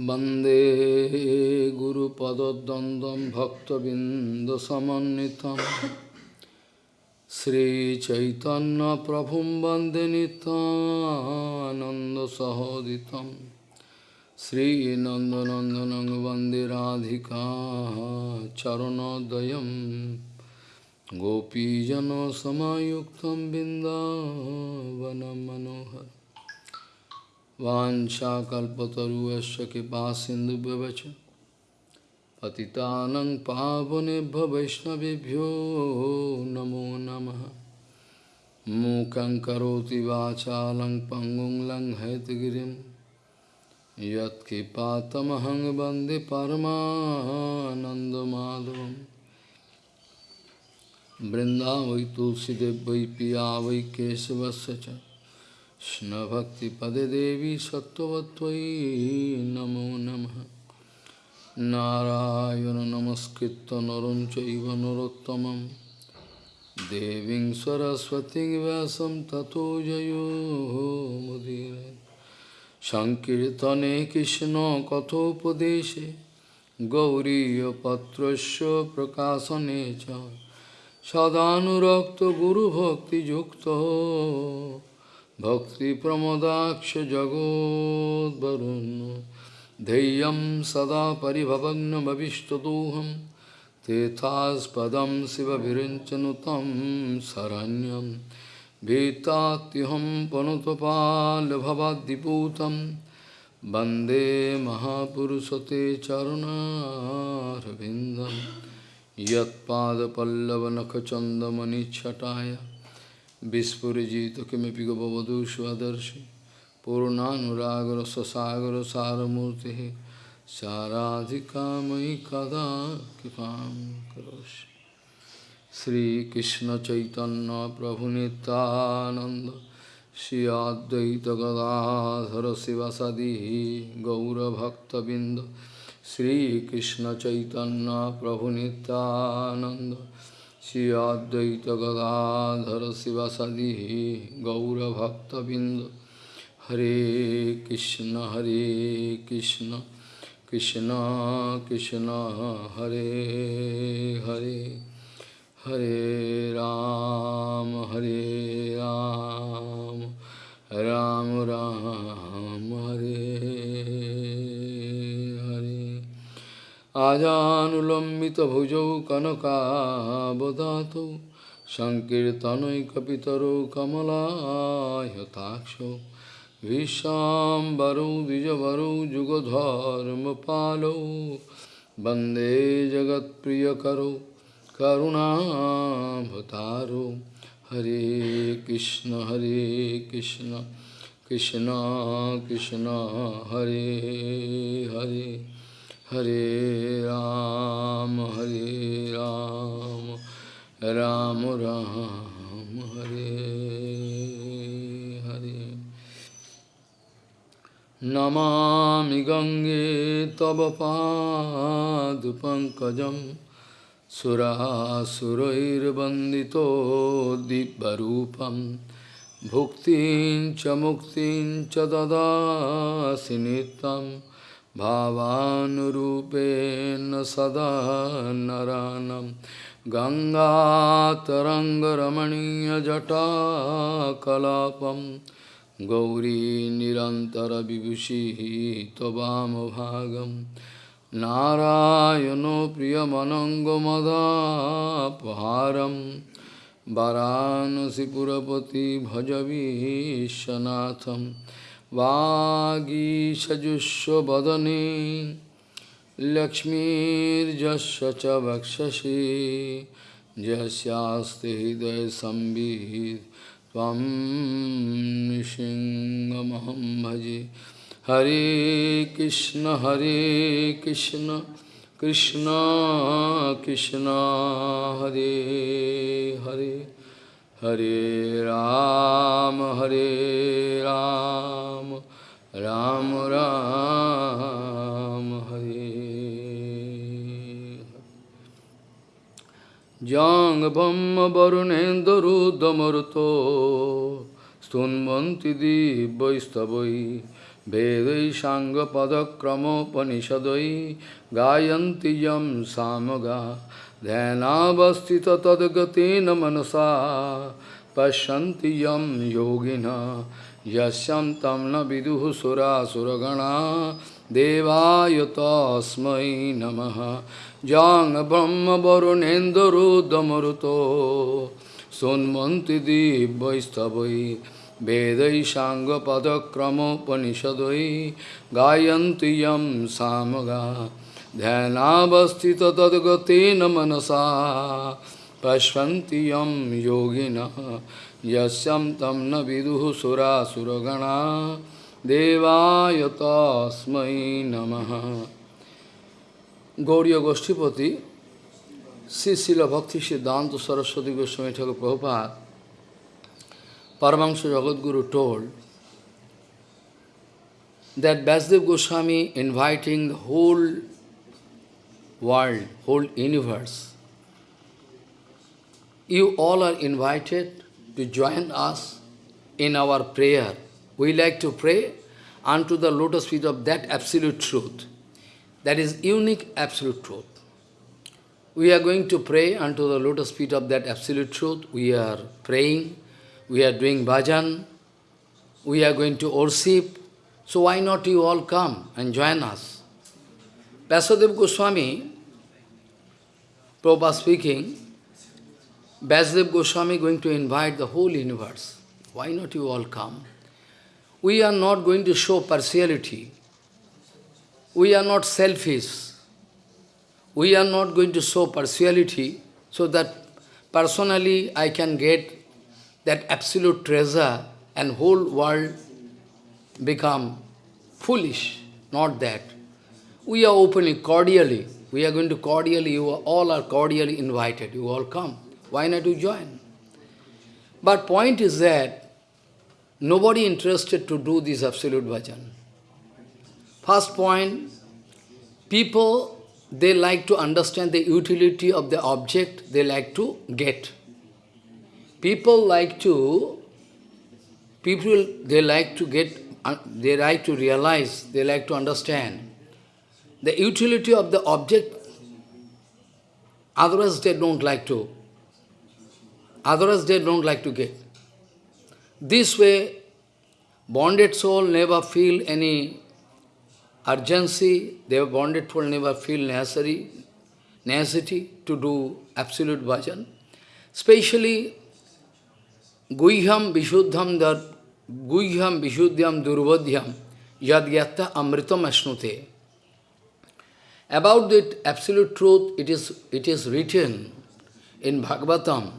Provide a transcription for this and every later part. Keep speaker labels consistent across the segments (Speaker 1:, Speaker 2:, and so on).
Speaker 1: वंदे गुरुपदद्वन्द्वं भक्तबिन्दसमन्वितं। श्रीचैतन्यप्रभुं वंदे नितानन्दसहोदितं श्रीनन्दनन्दनं वंदे राधिका चरणोदयं। गोपीजनसमायुक्तं बिन्दावनं मनोहर Vancha kalpataruasya kipa sindhu bhavacha Patitanang pavanebha vaishnavibhyo namo namaha Mukhaṁ karoti vācālaṁ pangong laṁ haitagiriṁ Yat kipatamahang bandhi paramanandamādhavam Vrindavai tulsidevvai piyavai kesavasya cha Krishna-bhakti-pade devi sattvatvai namo namaha Narayana namaskritta naruncaiva narottamam Deving saraswati vyasam tato jayo mudire Sankirtane Krishna kathopadeshe Gauriya patrasya prakasanecha Sadhanurakta guru bhakti yukta जगोद्वरुन् धैर्यं सदा परिभवग्नमविष्टदोहं तेथास्पदं शिवभिरिञ्चनुतं शरण्यं। भीतात्युहं पनुतपाल्भवाद्दिपूतं। वंदे महापुरुषते चरुणारविन्दं यत्पादपल्लवनखचन्दमनिच्छटाय Vispurajita Kimipiga Bhavadu Svadarshi Purnanuragra Sasagara Saramurti Saradhika Mai Kada Kipam Karoshi Sri Krishna Chaitanya Prabhu Nityananda Shri Advaita Gadadhara Sivasadi Gaura Bhakta Binda Sri Krishna Chaitanya Prabhu Nityananda Hare Krishna Hare Krishna Krishna Krishna Hare Hare Hare Ram Hare Ram Ram Ram Hare आजानुलम्बितभुजौ कनकावदातौ सङ्कीर्तनैकपितरौ कमलायताक्षौ विश्वाम्बरौ द्विजवरौ जुगधर्मपालौ वन्दे जगत्प्रियकरौ करुणाभतारौ हरे कृष्ण हरे Krishna Krishna Krishna Hare Hare Hare Ram, Hare Ram, Ram Ram, Hare Hare. Namami Gange Tava Padupankajam Surasurair Bandito Dibbarupam Bhuktin Chamuktin Chadada Sinitam भावानुरूपेण सदा नरानं गङ्गातरङ्गरमणीयजटाकलापं गौरी निरन्तरविभूषिः त्ववामभागं नारायणो प्रियमनङ्गमदापहारं वरानसिपुरपति भजवीशनाथम् वागीषजुष्वदने लक्ष्मीर्जस्य च वक्षसि यस्यास्ति हृदयसंवित् त्वं नृसिंहमहं भजे। हरे कृष्ण हरे Krishna Krishna Krishna, Hare Hare. Hare Ram, Hare Ram, Ram Ram, Hare Jang Bhamma Varunendaruddhamaruto Stunvanti Dibbaistavai Vedai Sangha Padakramopanishadai Gayanti Yam Samaga Dhanavastita Tadgatena Manasa Pashanti Yam Yogina Yasyam Tamna Viduhu Sura Suragana Devayatasmai Namaha Jang Brahma Varunendra Damaruto Sonmanti Dibhaistavai Vedai Sangha Padakramo Panishadai Dhyanavastita Tadgatena Manasa Pashvanti Yam Yogina Yasyam Tamna Viduhu Sura Suragana Devayatasmai Namaha Gauriya Goshtipati Sri Srila Bhakti Siddhanta Saraswati Goswami Thakur Prabhupada Paramahansa Jagadguru told that Vasudev Goswami inviting the whole world, whole universe. You all are invited to join us in our prayer. We like to pray unto the lotus feet of that absolute truth. That is unique absolute truth. We are going to pray unto the lotus feet of that absolute truth. We are praying we are doing bhajan, we are going to worship, so why not you all come and join us? Vasudev Goswami, Prabhupada speaking, Vasudev Goswami going to invite the whole universe. Why not you all come? We are not going to show partiality. We are not selfish. We are not going to show partiality so that personally I can get that absolute treasure and whole world become foolish, not that. We are opening cordially. We are going to cordially, you all are cordially invited. You all come. Why not you join? But point is that nobody interested to do this absolute bhajan. First point, people, they like to understand the utility of the object they like to get. People like to, people, they like to get, uh, they like to realize, they like to understand the utility of the object, otherwise they don't like to, otherwise they don't like to get. This way, bonded soul never feel any urgency, their bonded soul never feel necessary, necessity to do absolute bhajan. Especially Guhyam Vishuddham dar Guhyam Vishuddhyam Durvadhyam Yadgyata Amritam Ashnute. About that absolute truth, it is, it is written in Bhagavatam.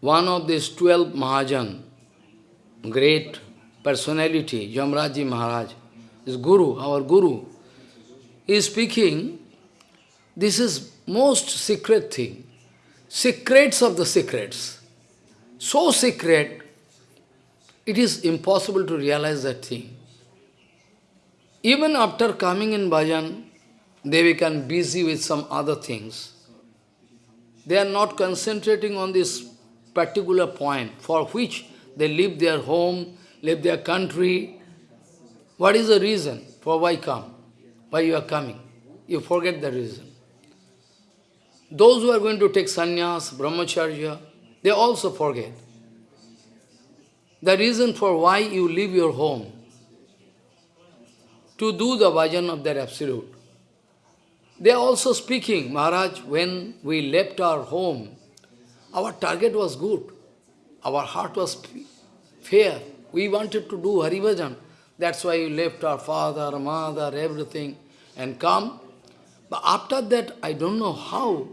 Speaker 1: One of these twelve Mahajan, great personality, Jamraji Maharaj, is Guru, our Guru. He is speaking, this is most secret thing, secrets of the secrets so secret, it is impossible to realize that thing. Even after coming in bhajan, they become busy with some other things. They are not concentrating on this particular point for which they leave their home, leave their country. What is the reason for why come? Why you are coming? You forget the reason. Those who are going to take sannyas, brahmacharya, they also forget. The reason for why you leave your home, to do the bhajan of that Absolute. They are also speaking, Maharaj, when we left our home, our target was good. Our heart was fair. We wanted to do Haribhajan. That's why we left our father, mother, everything, and come. But after that, I don't know how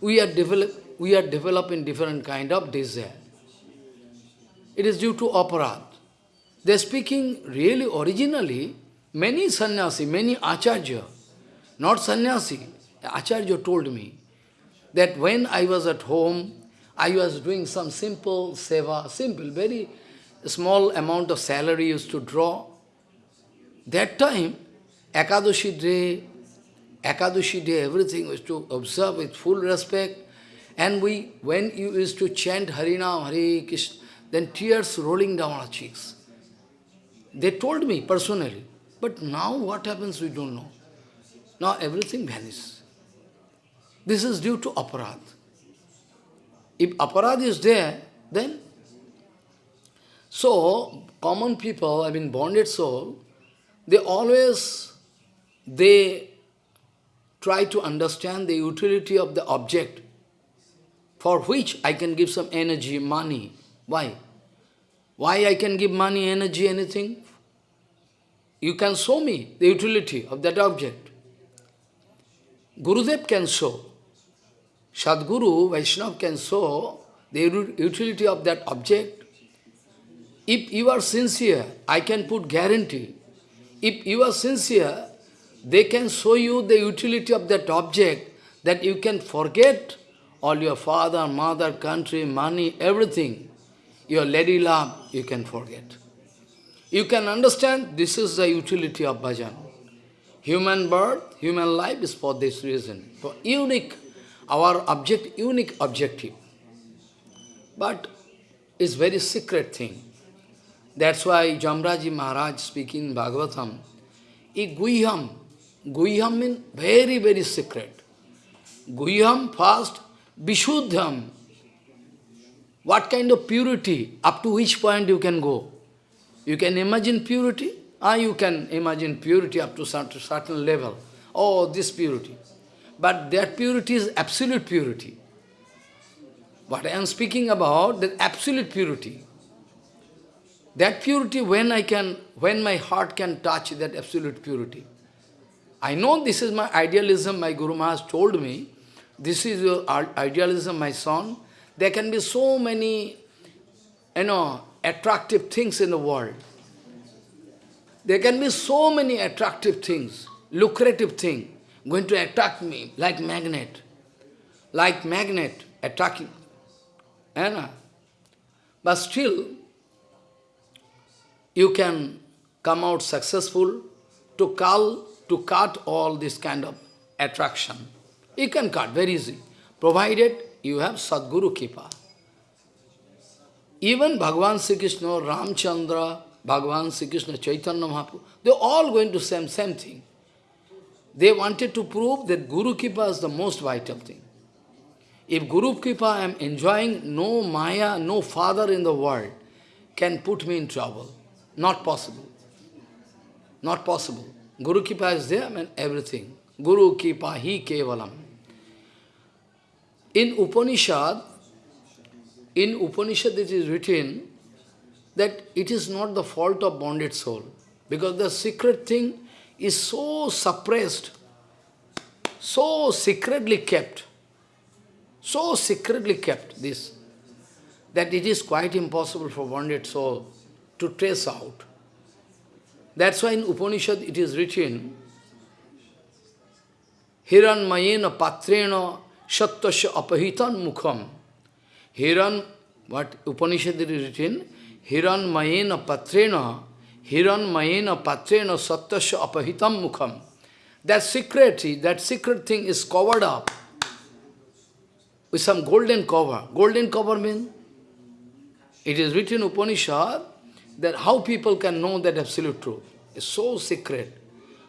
Speaker 1: we are develop, we are developing different kind of desire. It is due to aparad. They are speaking really originally, many sannyasi, many acharya, not sannyasi, acharya told me that when I was at home, I was doing some simple seva, simple, very small amount of salary used to draw. That time, Ekadashi day, Ekadashi day, everything was to observe with full respect. And we, when you used to chant Harinam, Hare Krishna, then tears rolling down our cheeks. They told me personally. But now what happens, we don't know. Now everything vanishes. This is due to aparad. If aparad is there, then... So, common people, I mean bonded soul, they always, they try to understand the utility of the object for which I can give some energy, money. Why? Why I can give money, energy, anything? You can show me the utility of that object. Gurudev can show. Sadguru, Vaishnava can show the utility of that object. If you are sincere, I can put guarantee. If you are sincere, they can show you the utility of that object that you can forget all your father, mother, country, money, everything. Your lady love, you can forget. You can understand this is the utility of bhajan. Human birth, human life is for this reason. For unique, our object, unique objective. But it's very secret thing. That's why Jamraji Maharaj speaking Bhagavatam, I Guhyam, Guhyam means very, very secret. Guhyam first, Vishuddham. What kind of purity, up to which point you can go? You can imagine purity? Ah, you can imagine purity up to certain, certain level. Oh, this purity. But that purity is absolute purity. What I am speaking about, the absolute purity. That purity, when I can, when my heart can touch that absolute purity. I know this is my idealism, my Guru Maharaj told me, this is your idealism, my son. There can be so many, you know, attractive things in the world. There can be so many attractive things, lucrative things, going to attract me like magnet. Like magnet attracting. Anna. Eh, but still, you can come out successful to cull, to cut all this kind of attraction. You can cut very easy, provided you have Sadguru Kripa. Even Bhagavan Sri Krishna, Ramchandra, Bhagavan Sri Krishna, Chaitanya Mahaprabhu, they are all going to same, same thing. They wanted to prove that Guru Kripa is the most vital thing. If Guru Kripa I am enjoying, no Maya, no father in the world can put me in trouble. Not possible. Not possible. Guru Kripa is there, I mean everything. Guru Kripa, He Kevalam. In Upanishad, in Upanishad it is written that it is not the fault of bonded soul, because the secret thing is so suppressed, so secretly kept, so secretly kept this, that it is quite impossible for bonded soul to trace out. That's why in Upanishad it is written, Hiran mayena patrena Satyasya apahitan mukham. Hiran, what Upanishad is written, Hiran mayena patrena, Hiran mayena patrena satyasya apahitam mukham. That secret, that secret thing is covered up with some golden cover. Golden cover means, it is written Upanishad that how people can know that absolute truth. It's so secret.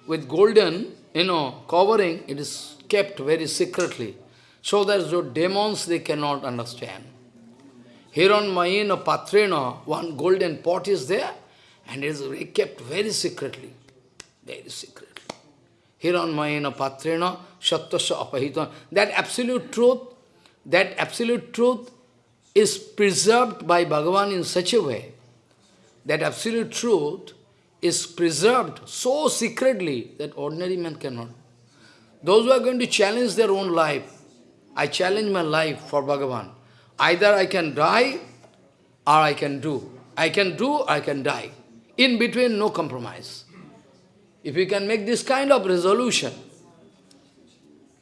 Speaker 1: With golden, you know, covering, it is kept very secretly. So that the demons, they cannot understand. Hiran Mayena Patrena, one golden pot is there, and is kept very secretly. Very secretly. Hiran Mayena Patrena, Satyasya Apahita. That absolute truth, that absolute truth is preserved by Bhagavan in such a way that absolute truth is preserved so secretly that ordinary man cannot. Those who are going to challenge their own life, I challenge my life for Bhagavan. Either I can die or I can do. I can do I can die. In between, no compromise. If you can make this kind of resolution,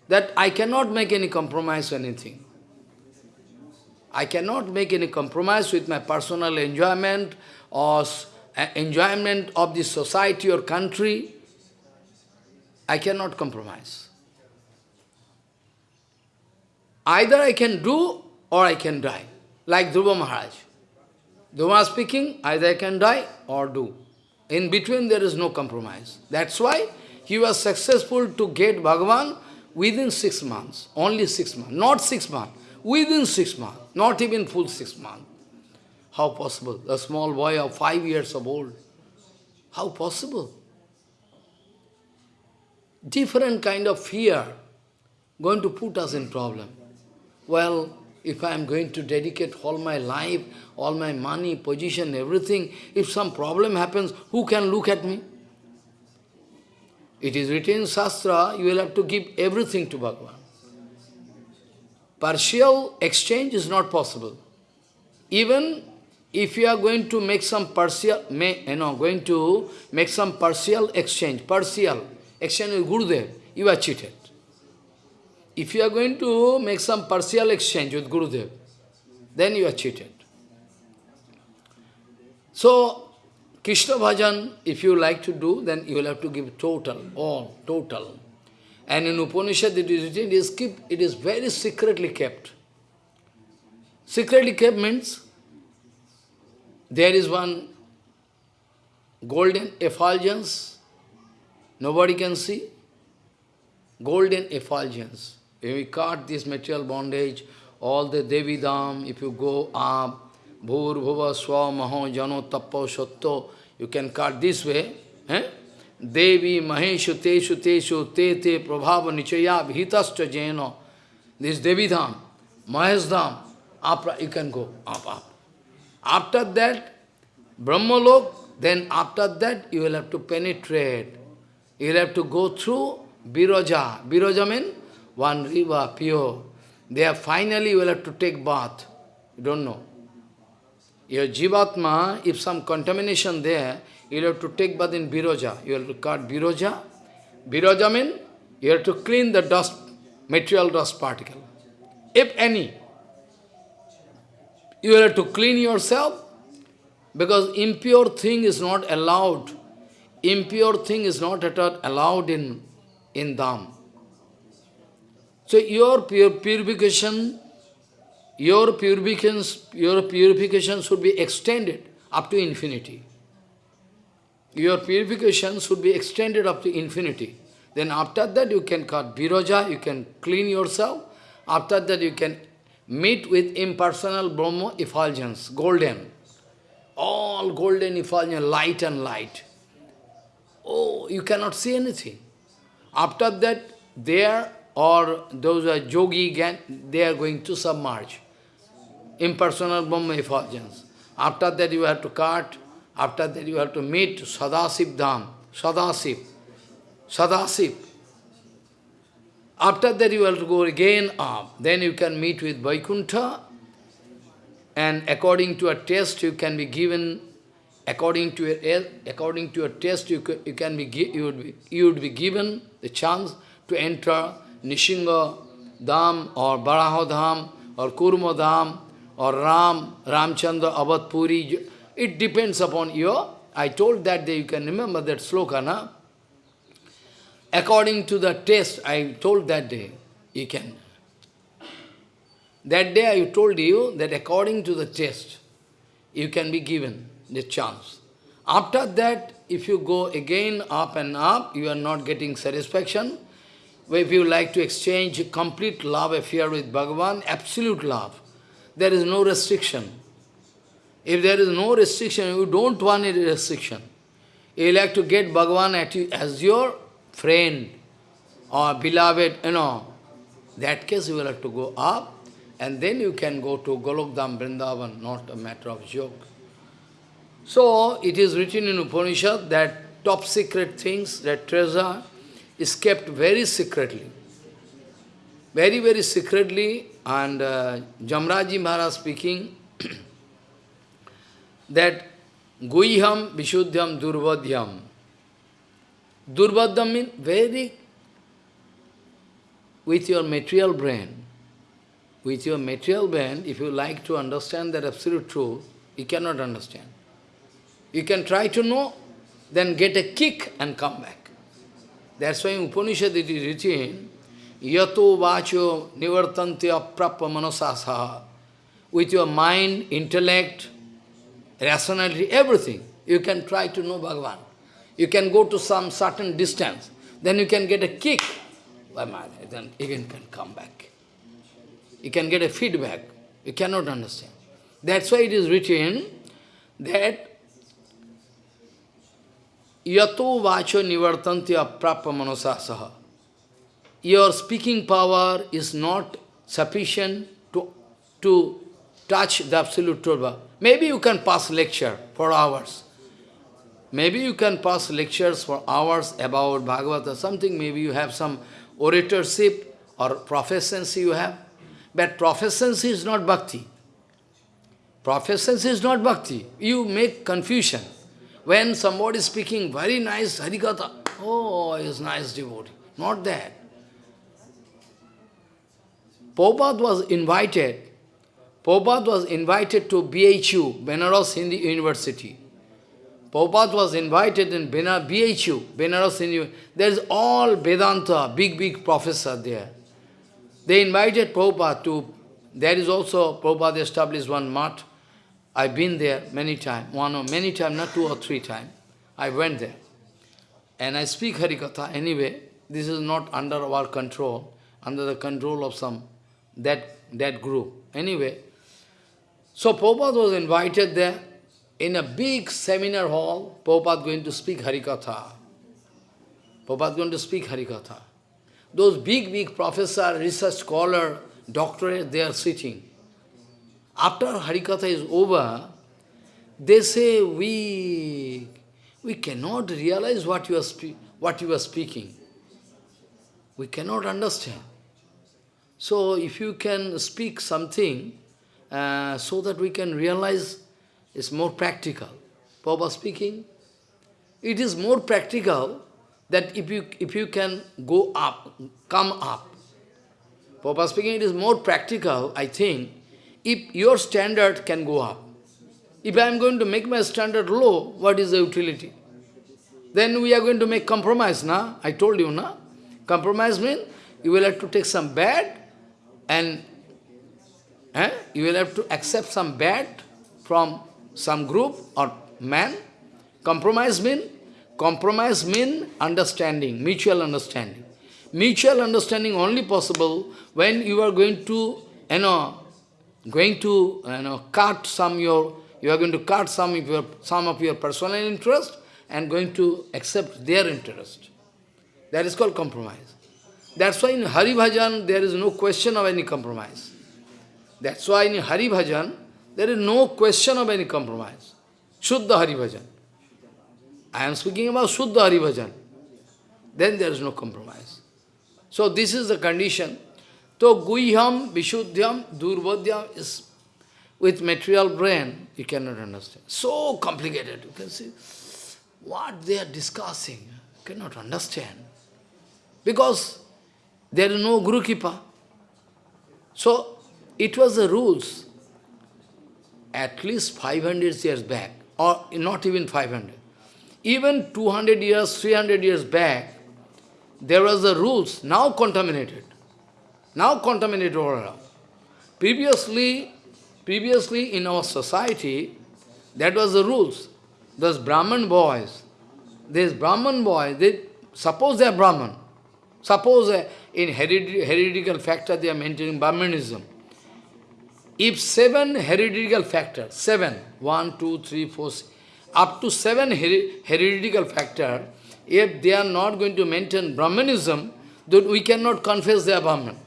Speaker 1: that I cannot make any compromise or anything. I cannot make any compromise with my personal enjoyment or uh, enjoyment of the society or country. I cannot compromise. Either I can do or I can die. Like Dhruva Maharaj. Dhruva speaking, either I can die or do. In between there is no compromise. That's why he was successful to get Bhagavan within six months. Only six months. Not six months. Within six months. Not even full six months. How possible? A small boy of five years of old. How possible? Different kind of fear going to put us in problem. Well, if I am going to dedicate all my life, all my money, position, everything, if some problem happens, who can look at me? It is written in Shastra, you will have to give everything to Bhagavan. Partial exchange is not possible. Even if you are going to make some partial, may, you know, going to make some partial exchange, partial exchange with Gurudev, you are cheated. If you are going to make some partial exchange with Gurudev, then you are cheated. So, Krishna bhajan, if you like to do, then you will have to give total, all, total. And in Upanishad it is written, it is, keep, it is very secretly kept. Secretly kept means, there is one golden effulgence, nobody can see, golden effulgence. If we cut this material bondage, all the Devi Dham, if you go up, Bhur Bhuva Swa Maho Jano Tappo Shatto, you can cut this way. Eh? Devi Maheshu Teshu Teshu Te Te Prabhava Nichaya Bhitascha Jeno. This Devi Dham, Mahesh Dham, up, you can go up, up. After that, Brahmalok, then after that you will have to penetrate. You will have to go through Biraja. Biraja means one river, pure. They There finally you will have to take bath. You don't know. Your Jivatma, if some contamination there, you will have to take bath in Biroja. You have to cut Biroja. Biroja means you have to clean the dust, material dust particle. If any, you will have to clean yourself because impure thing is not allowed. Impure thing is not at all allowed in, in Dham. So your purification, your purification, your purification should be extended up to infinity. Your purification should be extended up to infinity. Then after that you can cut Biraja, you can clean yourself. After that you can meet with impersonal Brahma effulgence, golden. All golden effulgence, light and light. Oh, you cannot see anything. After that, there or those are yogi, they are going to submerge. Impersonal Brahma effulgence. After that you have to cut, after that you have to meet Sadasiv Dham, Sadasiv, Sadasiv. After that you have to go again up, then you can meet with Vaikuntha, and according to a test you can be given, according to a, according to a test you, you can be, you would be, you would be given the chance to enter Nishinga Dham or Baraho Dham or Kurma Dham or Ram, Ramchandra, Abadpuri. It depends upon your, I told that day, you can remember that sloka, na? According to the test, I told that day, you can. That day I told you that according to the test, you can be given the chance. After that, if you go again up and up, you are not getting satisfaction, if you like to exchange complete love affair with Bhagavan, absolute love, there is no restriction. If there is no restriction, you don't want any restriction. You like to get Bhagavan you as your friend or beloved, you know, that case you will have to go up and then you can go to Golokdam Vrindavan, not a matter of joke. So, it is written in Upanishad that top secret things, that treasure, is kept very secretly. Very, very secretly, and uh, Jamraji Maharaj speaking that Guhyam Vishuddhyam Durvadhyam. Durvadhyam means very with your material brain. With your material brain, if you like to understand that absolute truth, you cannot understand. You can try to know, then get a kick and come back. That's why in Upanishad it is written, Yato vacho nivartante aprappa manasasaha. With your mind, intellect, rationality, everything, you can try to know Bhagavan. You can go to some certain distance. Then you can get a kick. Then again can come back. You can get a feedback. You cannot understand. That's why it is written that yato vacho manosasaha. Your speaking power is not sufficient to, to touch the Absolute Truth. Maybe you can pass lecture for hours. Maybe you can pass lectures for hours about Bhagavata, something, maybe you have some oratorship or proficiency you have. But proficiency is not bhakti. Proficiency is not bhakti. You make confusion. When somebody is speaking very nice Harikatha, oh, he is nice devotee. Not that. Prabhupada was invited, Prabhupada was invited to BHU, Benares Hindu University. Prabhupada was invited in BHU, Benares Hindu There is all Vedanta, big, big professor there. They invited Prabhupada to, there is also, Prabhupada established one mat. I've been there many times, one or many times, not two or three times. I went there. And I speak Harikatha anyway. This is not under our control, under the control of some, that, that group. Anyway, so Prabhupada was invited there. In a big seminar hall, Prabhupada going to speak Harikatha. Prabhupada going to speak Harikatha. Those big, big professor, research scholar, doctorate, they are sitting. After Harikatha is over, they say, we, we cannot realize what you, are what you are speaking. We cannot understand. So if you can speak something, uh, so that we can realize it's more practical. Papa speaking, it is more practical that if you, if you can go up, come up. Papa speaking, it is more practical, I think, if your standard can go up. If I am going to make my standard low, what is the utility? Then we are going to make compromise, na? I told you, na? Compromise means you will have to take some bad and eh, you will have to accept some bad from some group or man. Compromise means Compromise means understanding, mutual understanding. Mutual understanding only possible when you are going to, you know, going to, you know, cut some your, you are going to cut some of your, some of your personal interest and going to accept their interest. That is called compromise. That's why in Hari Bhajan there is no question of any compromise. That's why in Hari Bhajan there is no question of any compromise. Shuddha Hari Bhajan. I am speaking about Shuddha Hari Bhajan. Then there is no compromise. So this is the condition. So Guhyam, Vishuddhyam, Durvodhyam is with material brain, you cannot understand. So complicated, you can see. What they are discussing, cannot understand. Because there is no Guru Kripa. So, it was the rules at least 500 years back, or not even 500. Even 200 years, 300 years back, there was the rules, now contaminated. Now contaminated around. Previously, previously in our society, that was the rules. Those Brahman boys, these Brahman boys, they suppose they are Brahman. Suppose uh, in heredical factor they are maintaining Brahmanism. If seven heredical factors, seven, one, two, three, four, six, up to seven her heredical factor, if they are not going to maintain Brahmanism, then we cannot confess they are Brahman.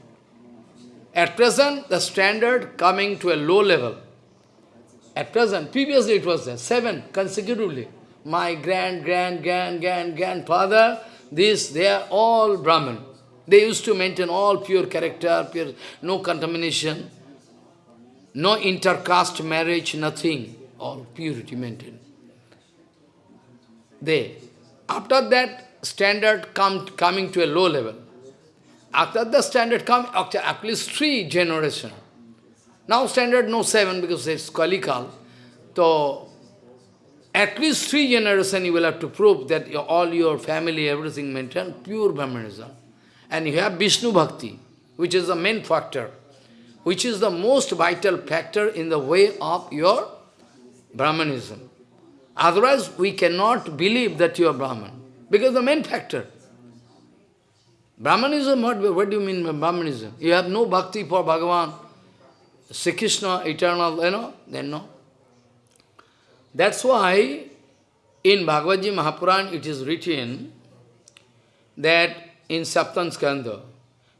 Speaker 1: At present, the standard coming to a low level. At present, previously it was there, seven consecutively. My grand, grand, grand, grand, grandfather, this, they are all Brahman. They used to maintain all pure character, pure, no contamination, no intercaste marriage, nothing. All purity maintained. They. After that, standard come, coming to a low level. After the standard come, after at least three generations. Now standard no seven because it's Kalikal. So, at least three generations you will have to prove that your, all your family, everything maintain pure Brahmanism. And you have Vishnu Bhakti, which is the main factor, which is the most vital factor in the way of your Brahmanism. Otherwise, we cannot believe that you are Brahman. Because the main factor. Brahmanism, what, what do you mean by Brahmanism? You have no bhakti for Bhagavan, Sri Krishna, eternal, you know, then no. That's why in Bhagavad Gita Mahapuran it is written that in Saptan Skanda,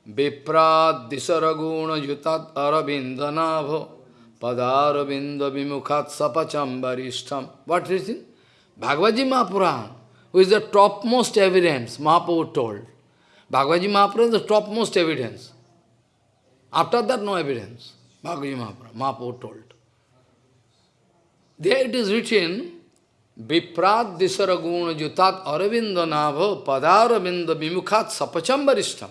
Speaker 1: Viprad disaraguna yutat arabindanabho padaravinda vimukhat sapachambharishtam. What is it? Bhagavad Gita Mahapuran, who is the topmost evidence, Mahaprabhu told. Bhagavad Mahapuran is the topmost evidence. After that, no evidence. Bhagavad Mahapuran, Mahaprabhu told. There it is written, Viprad disaraguna jutat aravinda nava padaravinda vimukhat sapachambarishtam.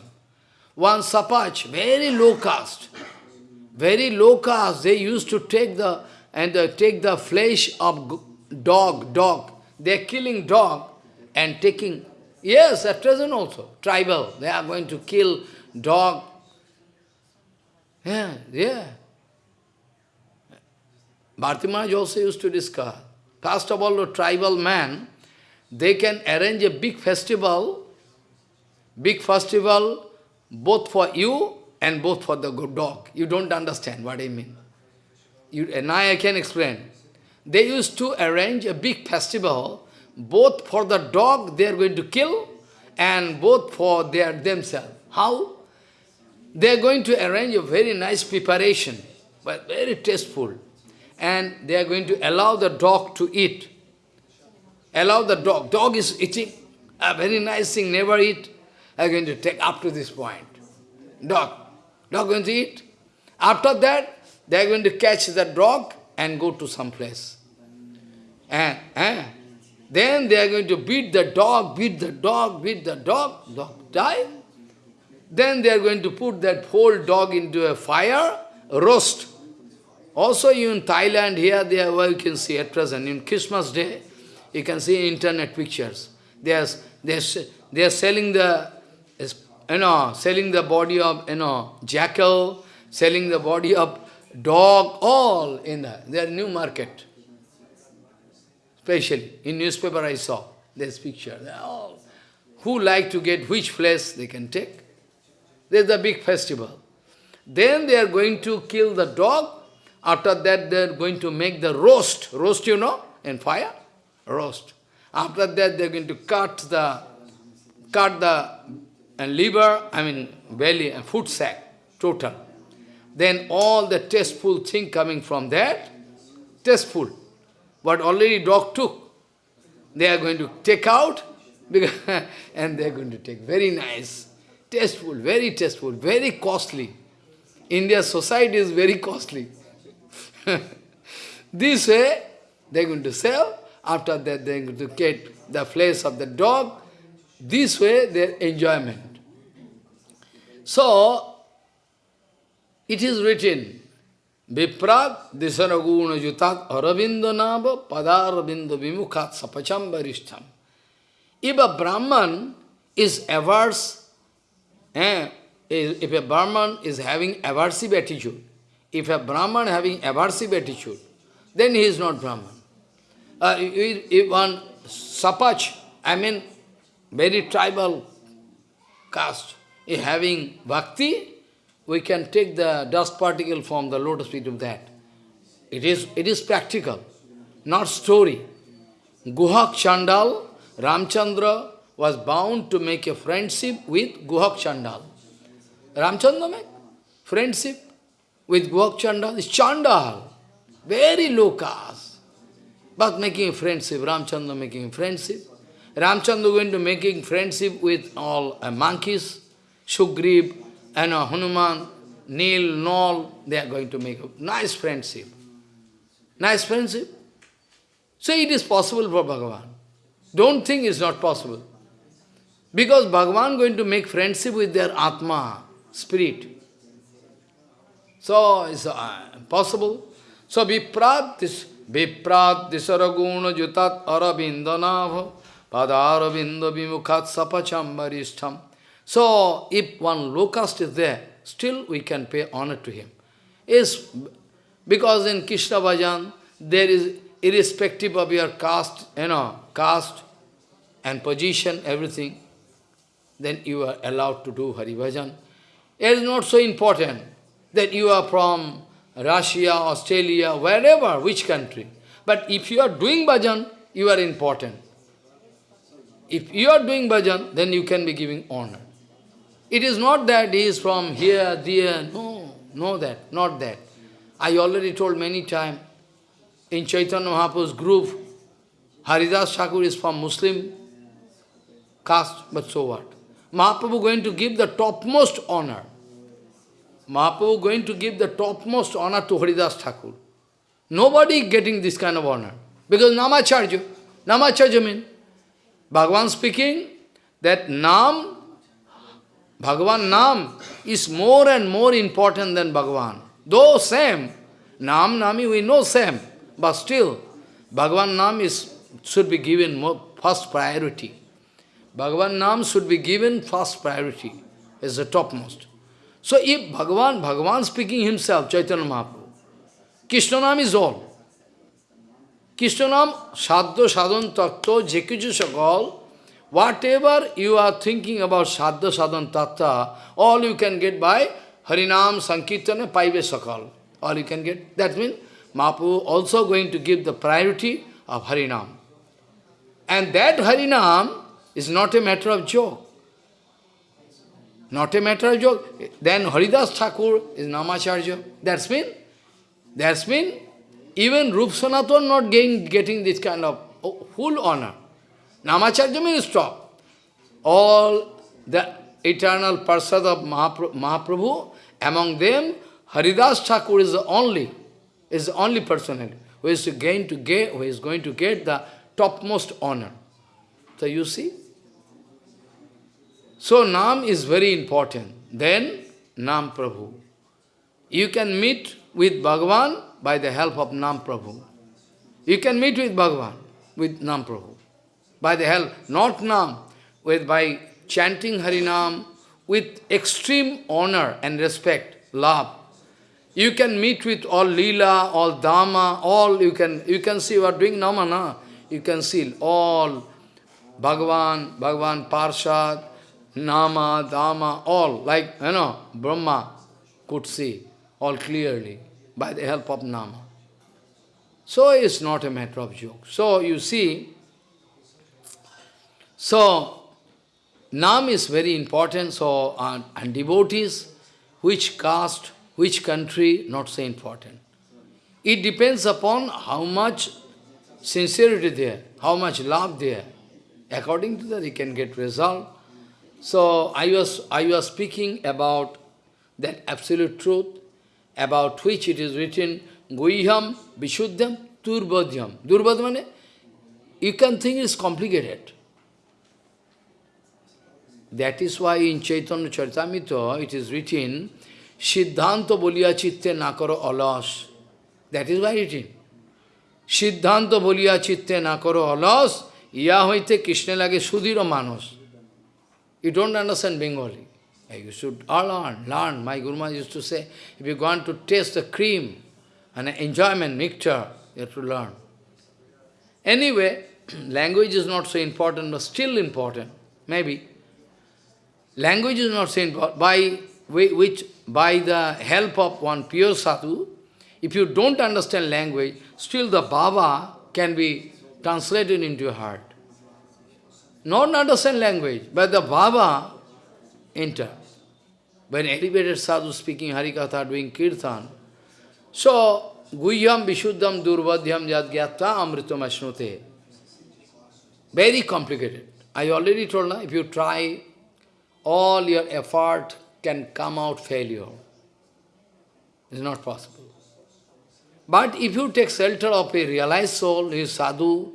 Speaker 1: One sapach, very low caste, very low caste, they used to take the and uh, take the flesh of dog, dog. They are killing dog and taking, yes, at present also, tribal, they are going to kill dog. Yeah, yeah. Bharti Maharaj also used to discuss. First of all, the tribal man, they can arrange a big festival, big festival, both for you and both for the good dog. You don't understand what I mean. You, now I can explain. They used to arrange a big festival, both for the dog they are going to kill, and both for their themselves. How? They are going to arrange a very nice preparation, but very tasteful and they are going to allow the dog to eat. Allow the dog. Dog is eating a very nice thing, never eat. Are going to take up to this point. Dog. Dog going to eat. After that, they are going to catch the dog and go to some place. And, and then they are going to beat the dog, beat the dog, beat the dog, dog die. Then they are going to put that whole dog into a fire, roast. Also in Thailand, here they are, well, you can see at present, in Christmas day, you can see internet pictures. They are, they are, they are selling the, you know, selling the body of, you know, jackal, selling the body of dog, all in the, their new market. Especially, in newspaper I saw this picture. Who like to get which flesh they can take. There's a big festival. Then they are going to kill the dog, after that, they are going to make the roast. Roast, you know, in fire? Roast. After that, they are going to cut the cut the and liver, I mean belly and foot sac, total. Then all the tasteful thing coming from that, tasteful. What already dog took, they are going to take out, and they are going to take very nice, tasteful, very tasteful, very costly. India's society is very costly. this way, they're going to sell. After that, they're going to get the flesh of the dog. This way, their enjoyment. So, it is written, Viprad disaraguna jutat aravindo nava padaravindo vimukhat sapacham varishtam. If a Brahman is averse, eh, if a Brahman is having aversive attitude, if a Brahman having aversive attitude, then he is not Brahman. Uh, if one sapach, I mean very tribal caste, is having bhakti, we can take the dust particle from the lotus feet of that. It is, it is practical, not story. Guhak Chandal, Ramchandra was bound to make a friendship with Guhak Chandal. Ramchandra made friendship with Guhak Chandal is Chandal, very low caste. But making friendship, Ramchandra making friendship. Ramchandra going to making friendship with all uh, monkeys, Sugriv, and uh, Hanuman, Nil, Nol, they are going to make a nice friendship. Nice friendship. So it is possible for Bhagavan. Don't think it's not possible. Because Bhagavan going to make friendship with their Atma, spirit. So it's uh, possible. So Viprad, this Viprad disaraguna jutat arabindanava padaravinda vimukhat sapachambarishtam. So if one low caste is there, still we can pay honor to him. Is because in Krishna Bhajan there is irrespective of your caste, you know, caste and position, everything, then you are allowed to do Hari Bhajan. It is not so important that you are from Russia, Australia, wherever, which country. But if you are doing bhajan, you are important. If you are doing bhajan, then you can be giving honor. It is not that he is from here, there, no, no that, not that. I already told many times, in Chaitanya Mahaprabhu's group, Haridas Thakur is from Muslim caste, but so what? Mahaprabhu going to give the topmost honor. Mahaprabhu going to give the topmost honor to Haridas Thakur. Nobody getting this kind of honor. Because Namacharya, Namacharya means, Bhagavan speaking that Nam, Bhagavan Nam is more and more important than Bhagavan. Though same, Nam, Nami, we know same, but still, Bhagavan Nam is, should be given more, first priority. Bhagavan Nam should be given first priority, is the topmost. So if Bhagavan, Bhagavan speaking himself, Chaitanya Mahaprabhu, Krishna Nam is all. Krishna Nam, Sadhya Sadhan Tattva, Jekiju Sakal, whatever you are thinking about Sadhya Sadhan Tattva, all you can get by Harinam Sankirtana Paive Sakal. All you can get. That means Mahaprabhu also going to give the priority of Harinam. And that Harinam is not a matter of joke. Not a matter of joke. Then Haridas Thakur is Namacharya. That's mean, that's mean, even Rup Sanatan not getting, getting this kind of full honor. Namacharya means stop. All the eternal Parsad of Mahaprabhu, among them, Haridas Thakur is the only, is the only person who is gain to get, who is going to get the topmost honor. So you see, so Nam is very important. Then Nam Prabhu. You can meet with Bhagavan by the help of Nam Prabhu. You can meet with Bhagavan with Nam Prabhu. By the help, not Nam, with by chanting Harinam with extreme honor and respect, love. You can meet with all Leela, all Dhamma, all you can you can see you are doing Namana. You can see all Bhagavan, Bhagavan Parshad, Nama, Dhamma, all, like, you know, Brahma could see all clearly by the help of Nama. So it's not a matter of joke. So you see, so Nam is very important, so and devotees, which caste, which country, not so important. It depends upon how much sincerity there, how much love there. According to that, he can get result. So I was, I was speaking about that absolute truth, about which it is written, Guhyam Vishuddham Turbadhyam. Durbadhyam you can think it's complicated. That is why in Chaitanya Charitamrita it is written, Siddhanta bolia chitte nakaro alas. That is why it is. Siddhanta bolia chitte nakaro alas, ইয়া হইতে কৃষ্ণে লাগে সুদীর manos. You don't understand Bengali. You should all learn, learn. My Guru Maharaj used to say, if you want to taste the cream and enjoyment, nectar, you have to learn. Anyway, language is not so important, but still important, maybe. Language is not important. By which, by the help of one pure sadhu, if you don't understand language, still the Baba can be translated into your heart. Not understand language, but the Baba enter. When elevated sadhu speaking Harikatha, doing Kirtan, so Guhyam Vishuddham Durvadhyam Yadgyata Amritam Ashnute. Very complicated. I already told now, if you try, all your effort can come out failure. It's not possible. But if you take shelter of a realized soul, his sadhu,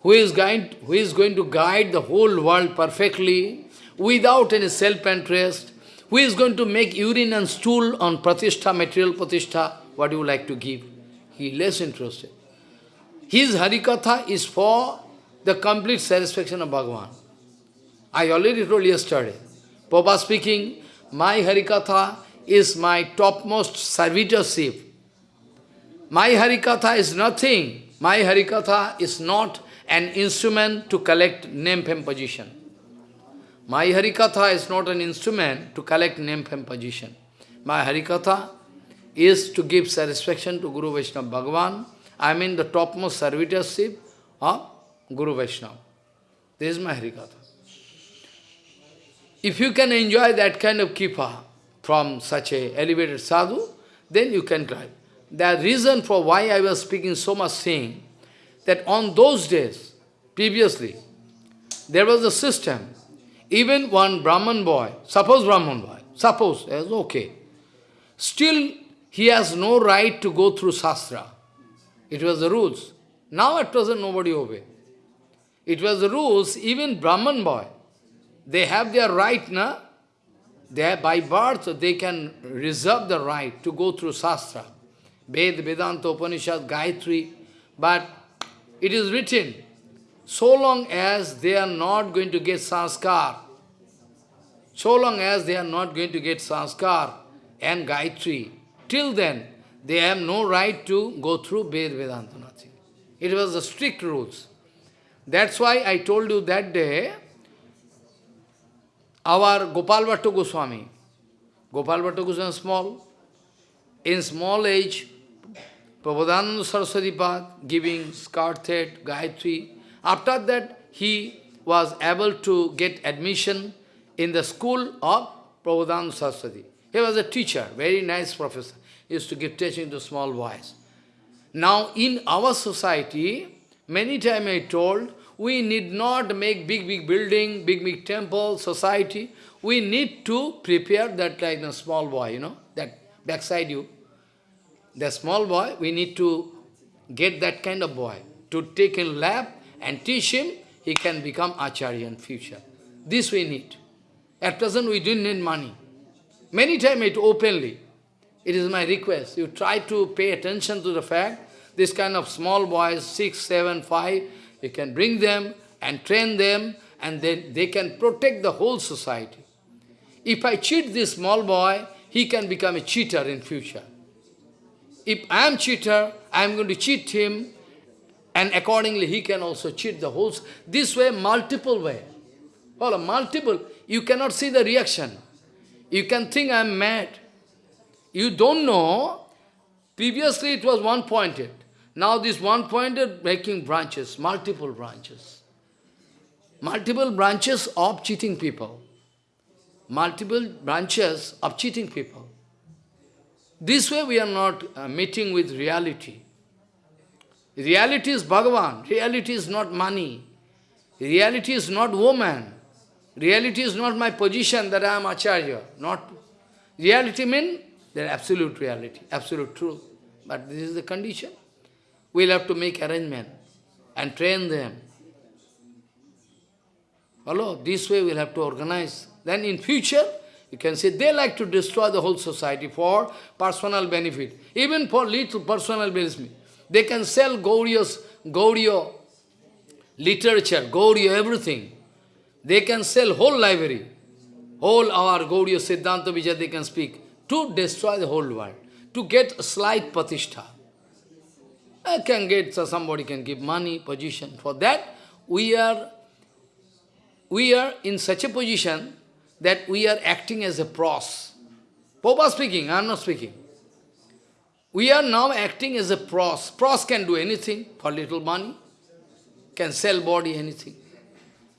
Speaker 1: who is, going, who is going to guide the whole world perfectly, without any self-interest, who is going to make urine and stool on pratishtha, material pratishtha, what do you like to give? He less interested. His Harikatha is for the complete satisfaction of Bhagavan. I already told yesterday. Papa speaking, my Harikatha is my topmost servitorship. My Harikatha is nothing My Harikatha is not an instrument to collect name, fame, position. My Harikatha is not an instrument to collect name, fame, position. My Harikatha is to give satisfaction to Guru Vaishnava Bhagavan. I mean the topmost servitorship of Guru Vaishnava. This is my Harikatha. If you can enjoy that kind of Kripa from such a elevated sadhu, then you can climb. The reason for why I was speaking so much saying, that on those days, previously, there was a system, even one Brahman boy, suppose Brahman boy, suppose, yes, okay, still he has no right to go through Shastra. It was the rules. Now at present nobody obey. It was the rules, even Brahman boy, they have their right, na? They have, by birth, they can reserve the right to go through Shastra. Ved, Vedanta, Upanishad, Gayatri. But it is written, so long as they are not going to get sanskar, so long as they are not going to get sanskar and Gayatri, till then, they have no right to go through Ved, Vedanta, nothing. It was the strict rules. That's why I told you that day, our Gopal Bhatta Goswami, Gopal Bhatta Goswami small, in small age, Prabodhananda Saraswati Pad giving Skarthet, Gayatri. After that, he was able to get admission in the school of Prabodhananda Saraswati. He was a teacher, very nice professor. He used to give teaching to small boys. Now, in our society, many times I told, we need not make big, big building, big, big temple, society. We need to prepare that like a small boy, you know, that backside you. The small boy, we need to get that kind of boy, to take in lab and teach him, he can become Acharya in future. This we need. At present, we didn't need money. Many times it openly. It is my request. You try to pay attention to the fact, this kind of small boys, six, seven, five, you can bring them and train them and then they can protect the whole society. If I cheat this small boy, he can become a cheater in future. If I am cheater, I am going to cheat him and accordingly he can also cheat the whole... This way, multiple way. Well, multiple. You cannot see the reaction. You can think I am mad. You don't know. Previously it was one-pointed. Now this one pointed making branches, multiple branches. Multiple branches of cheating people. Multiple branches of cheating people. This way we are not uh, meeting with reality. Reality is Bhagavan. Reality is not money. Reality is not woman. Reality is not my position that I am Acharya. Not reality means the absolute reality, absolute truth. But this is the condition. We'll have to make arrangement and train them. Hello, this way we'll have to organize. Then in future, you can say they like to destroy the whole society for personal benefit, even for little personal benefit. They can sell Gauriya's, Gauriya literature, Gauriya everything. They can sell whole library, whole our Gauriya Siddhanta Vijay they can speak to destroy the whole world, to get a slight pratishtha. I can get, so somebody can give money, position. For that, we are, we are in such a position that we are acting as a pros. Papa speaking, I am not speaking. We are now acting as a pros. Pros can do anything for little money, can sell body, anything.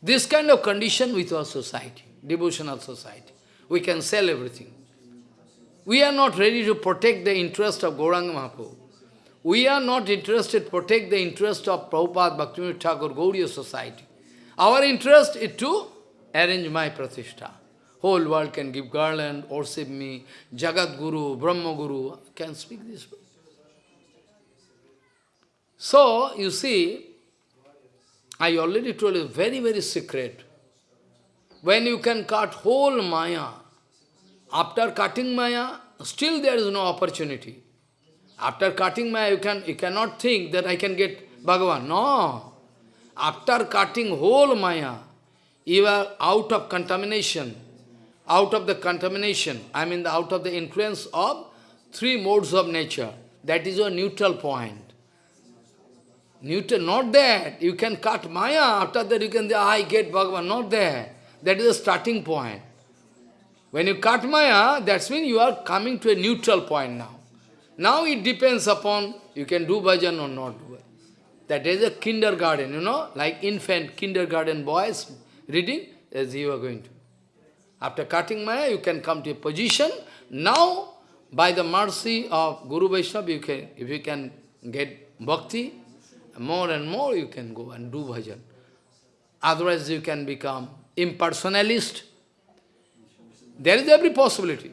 Speaker 1: This kind of condition with our society, devotional society. We can sell everything. We are not ready to protect the interest of Gauranga Mahaprabhu. We are not interested protect the interest of Prabhupada, Bhaktivinoda Thakur, Gauriya society. Our interest is to arrange my pratishtha. Whole world can give garland, worship me, Jagat Guru, Brahma Guru, can speak this way. So, you see, I already told you, very, very secret. When you can cut whole Maya, after cutting Maya, still there is no opportunity. After cutting Maya, you, can, you cannot think that I can get Bhagavan. No. After cutting whole Maya, you are out of contamination. Out of the contamination, I mean the, out of the influence of three modes of nature. That is your neutral point. Neutral, not that. You can cut Maya, after that you can say, I get Bhagavan, not there. That is the starting point. When you cut Maya, that means you are coming to a neutral point now. Now it depends upon you can do bhajan or not do it. That is a kindergarten, you know, like infant kindergarten boys reading, as you are going to. After cutting Maya, you can come to a position. Now, by the mercy of Guru Vaishnava, you can, if you can get bhakti, more and more you can go and do bhajan. Otherwise, you can become impersonalist. There is every possibility.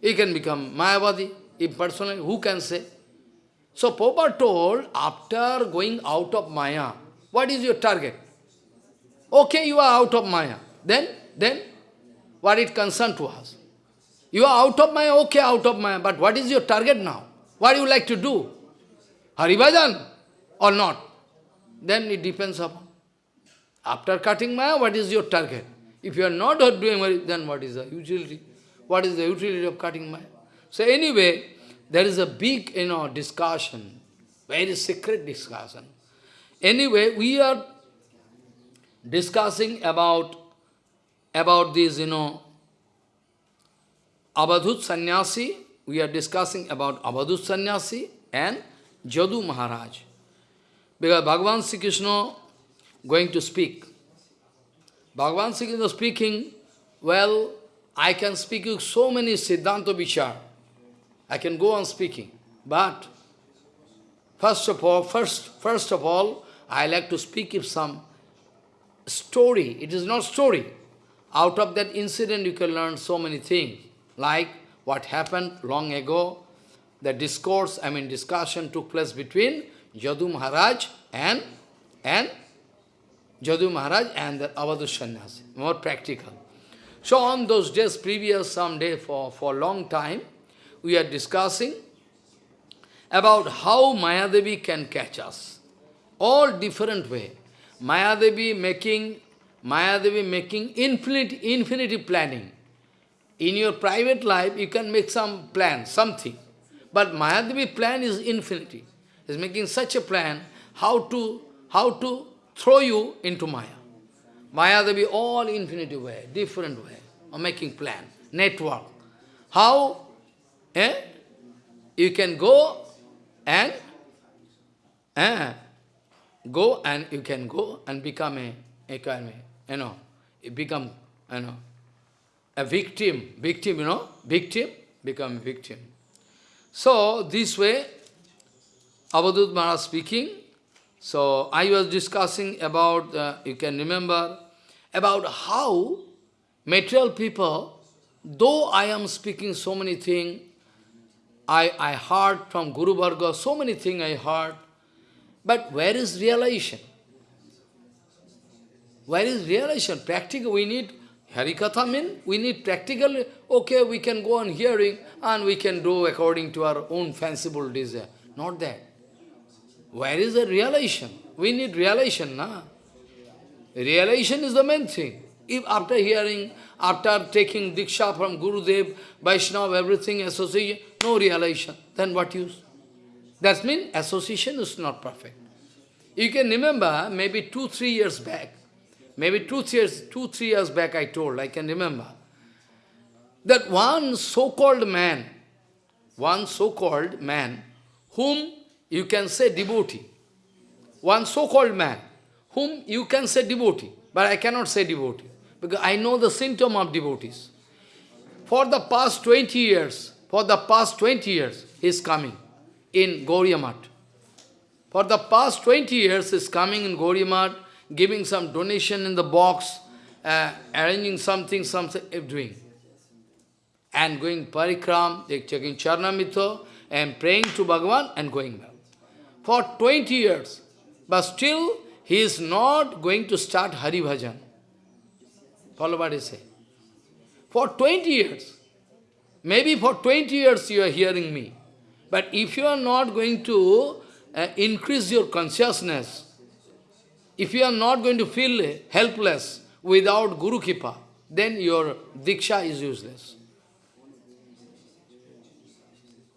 Speaker 1: You can become Mayavadi, impersonal, who can say? So Papa told, after going out of Maya, what is your target? Okay, you are out of Maya. Then, then, what it concern to us? You are out of Maya, okay, out of Maya, but what is your target now? What do you like to do? Haribhajan or not? Then it depends upon. After cutting Maya, what is your target? If you are not doing then what is the utility? What is the utility of cutting Maya? So anyway, there is a big, you know, discussion, very secret discussion. Anyway, we are discussing about, about this, you know, Abadhut Sannyasi, we are discussing about Abadhut Sannyasi and Jadu Maharaj. Because Bhagavan Sri Krishna going to speak. Bhagavan Sri Krishna speaking, well, I can speak you so many Siddhanta Vichar. I can go on speaking. But first of all, first, first of all, I like to speak if some story. It is not story. Out of that incident you can learn so many things. Like what happened long ago, the discourse, I mean discussion took place between Jadu Maharaj and, and Jadu Maharaj and the Avadhu Sannyasi. More practical. So on those days, previous some day for, for a long time, we are discussing about how Mayadevi can catch us. All different way. Mayadevi making Mayadevi making infinite infinity planning. In your private life, you can make some plan, something. But Mayadevi plan is infinity. Is making such a plan how to how to throw you into Maya. Mayadevi all infinity way, different way of making plan, network. How eh, you can go and eh, go and you can go and become a, a you know, you become, you know, a victim, victim, you know, victim, become victim. So, this way, Avadut Maharaj speaking, so I was discussing about, uh, you can remember, about how material people, though I am speaking so many things, I, I heard from Guru Varga, so many things I heard, but where is realization? Where is realization? Practical, we need Harikatha mean we need practical, okay, we can go on hearing and we can do according to our own fanciful desire. Not that. Where is the realization? We need realization, na? Realization is the main thing. If after hearing, after taking Diksha from Gurudev, Vaishnava, everything, association, no realization, then what use? That means association is not perfect. You can remember, maybe two, three years back, maybe two, three years, two, three years back I told, I can remember, that one so-called man, one so-called man, whom you can say devotee, one so-called man, whom you can say devotee, but I cannot say devotee, because I know the symptom of devotees. For the past 20 years, for the past 20 years, he is coming in Gauriya For the past 20 years, he is coming in Gauriya giving some donation in the box, uh, arranging something, something, doing. And going parikram, checking charnamito, and praying to Bhagavan and going back for 20 years. But still, he is not going to start Hari Bhajan. Follow what say. For 20 years. Maybe for 20 years you are hearing me. But if you are not going to uh, increase your consciousness, if you are not going to feel helpless without Guru Kripa, then your Diksha is useless.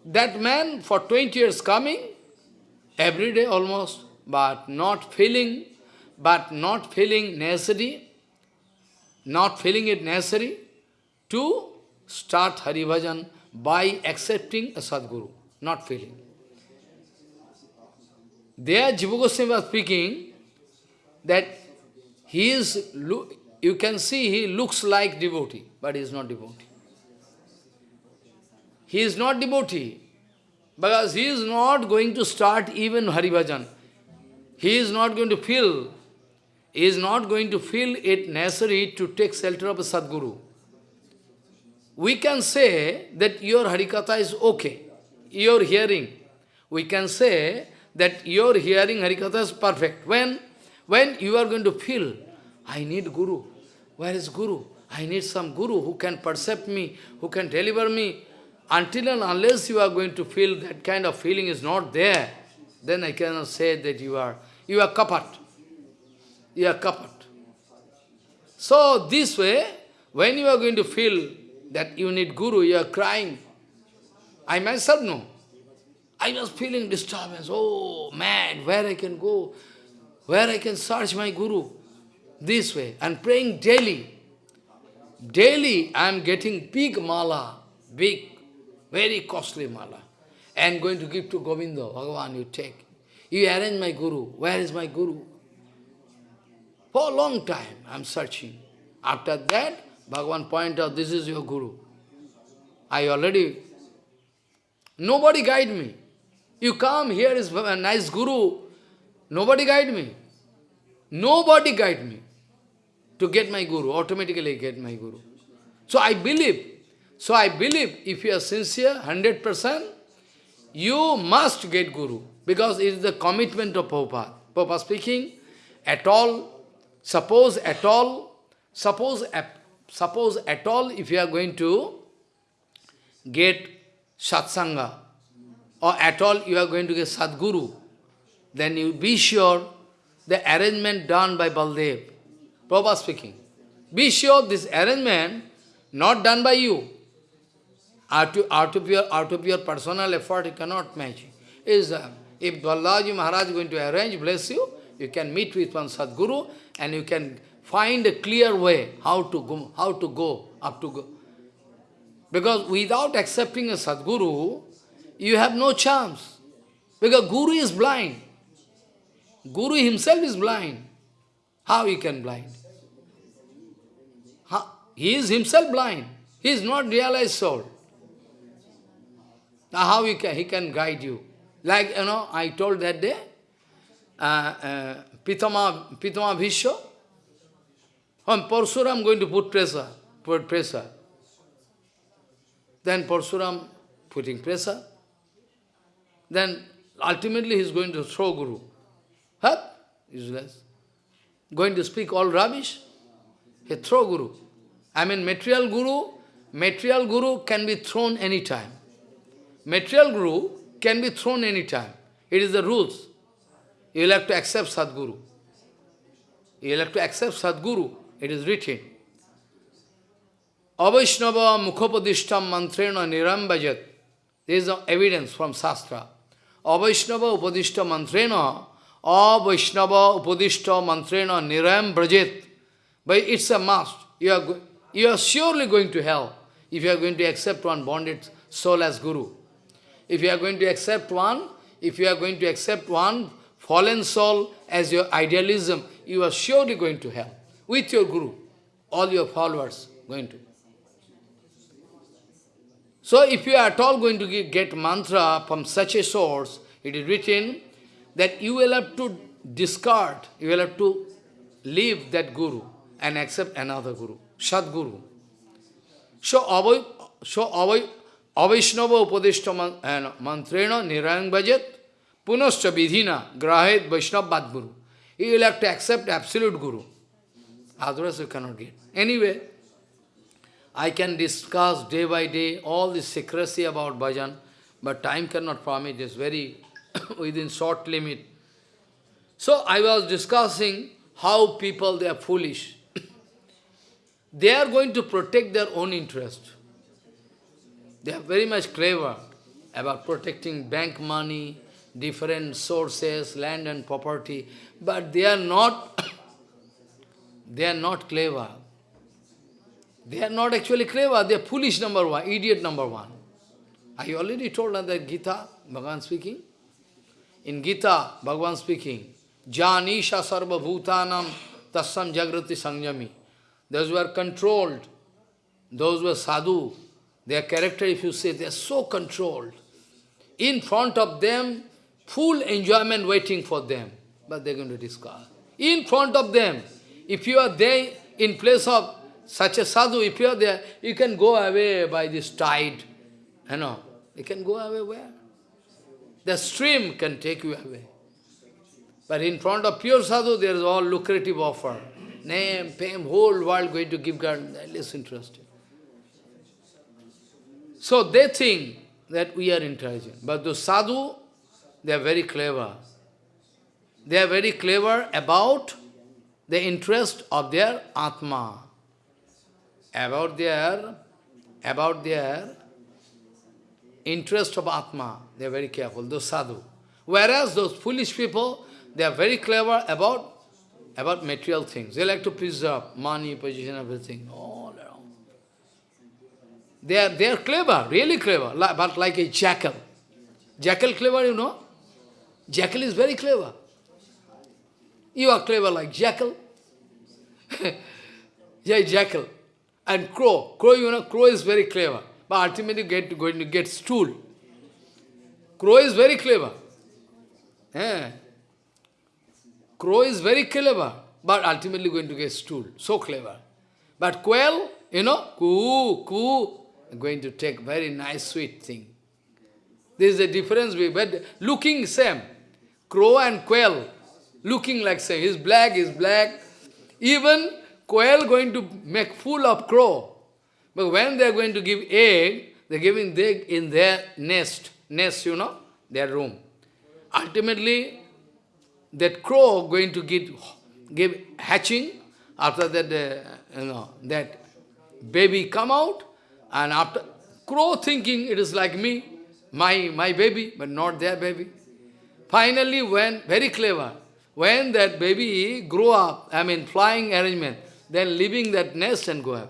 Speaker 1: That man for 20 years coming, Every day almost, but not feeling, but not feeling necessary, not feeling it necessary to start Hari Bhajan by accepting a Sadguru, not feeling. There Jiva Goswami was speaking that he is, you can see he looks like devotee, but he is not devotee. He is not devotee, because he is not going to start even Hari Bhajan. He is not going to feel, he is not going to feel it necessary to take shelter of a Sadguru. We can say that your Harikatha is okay, your hearing. We can say that your hearing Harikatha is perfect. When, when you are going to feel, I need Guru. Where is Guru? I need some Guru who can percept me, who can deliver me. Until and unless you are going to feel that kind of feeling is not there, then I cannot say that you are, you are kapat. You are kapat. So this way, when you are going to feel that you need Guru, you are crying, I myself know. I was feeling disturbance, oh mad, where I can go, where I can search my Guru. This way, and praying daily. Daily I am getting big mala, big, very costly mala, and going to give to Govinda, Bhagavan, you take. You arrange my Guru. Where is my Guru? For a long time I am searching. After that, Bhagavan point out, this is your Guru. I already, nobody guide me. You come, here is a nice Guru. Nobody guide me. Nobody guide me to get my Guru, automatically get my Guru. So I believe, so I believe if you are sincere, 100%, you must get Guru, because it is the commitment of Prabhupada. Prabhupada speaking, at all, suppose at all, suppose, suppose at all if you are going to get satsanga, or at all you are going to get Sadguru, then you be sure the arrangement done by Baldev, Prabhupada speaking, be sure this arrangement not done by you. Out of, out of, your, out of your personal effort, you cannot match. Is, uh, if Balaji Maharaj is going to arrange, bless you, you can meet with one Sadguru and you can find a clear way how to go, how to go, up to go. Because without accepting a Sadguru, you have no chance. Because Guru is blind. Guru himself is blind. How he can blind? How? He is himself blind. He is not realized soul. Now how he can, he can guide you? Like, you know, I told that day, uh, uh, Pitama, Pitama Bhishma, on Parsuram going to put pressure, put pressure. Then Parsuram putting pressure. Then ultimately he is going to throw Guru. Huh? Useless. Going to speak all rubbish. He throw Guru. I mean material Guru, material Guru can be thrown anytime. Material Guru can be thrown anytime. It is the rules. You will have to accept Sadguru. You will have to accept Sadguru. It is written. Avaishnava mukhopadishtam mantrena nirambajat. There is evidence from Shastra. Avaishnava upadishta mantrena, Avaishnava upadishta mantrena niram brajet. But it's a must. You are, you are surely going to hell if you are going to accept one bonded soul as Guru. If you are going to accept one, if you are going to accept one fallen soul as your idealism, you are surely going to hell with your Guru, all your followers going to. So if you are at all going to get mantra from such a source, it is written that you will have to discard, you will have to leave that Guru and accept another Guru, Sadguru. So, avai, so avai, avaishnava upadishta eh, mantrena nirayang bhajet punascha vidhina grahet vaishnav badguru. You will have to accept absolute Guru. Otherwise you cannot get. Anyway, I can discuss day by day all the secrecy about bhajan, but time cannot permit, it's very within short limit. So I was discussing how people, they are foolish. they are going to protect their own interest. They are very much clever about protecting bank money, different sources, land and property, but they are not, they are not clever. They are not actually clever, they are foolish number one, idiot number one. I already told that Gita, Bhagavan speaking. In Gita, Bhagavan speaking, Janisha sarva bhutanam tasam jagrati sanjami. Those who are controlled, those who are sadhu, their character, if you say, they are so controlled. In front of them, full enjoyment waiting for them. But they're going to discard. In front of them, if you are there in place of such a sadhu, if you are there, you can go away by this tide. You know, you can go away where? The stream can take you away. But in front of pure sadhu, there is all lucrative offer. Name, fame, whole world going to give God, less interested. So they think that we are intelligent. But the sadhu, they are very clever. They are very clever about the interest of their Atma. About their, about their interest of Atma. They are very careful, those sadhu. Whereas those foolish people, they are very clever about, about material things. They like to preserve money, position, everything, all around. They are, they are clever, really clever, but like a jackal. Jackal clever, you know? Jackal is very clever. You are clever like jackal. yeah, jackal. And crow. Crow, you know, crow is very clever. But ultimately get going to get stool. Crow is very clever. Yeah. Crow is very clever, but ultimately going to get stool. So clever. But quail, you know, coo, coo, going to take very nice sweet thing. There is a difference, but looking same. Crow and quail, looking like same. He's black, he's black. Even quail going to make fool of crow. But when they are going to give egg, they are giving egg in their nest, nest, you know, their room. Ultimately, that crow going to give, give hatching, after that, uh, you know, that baby come out, and after, crow thinking it is like me, my, my baby, but not their baby. Finally, when, very clever, when that baby grow up, I mean flying arrangement, then leaving that nest and go away.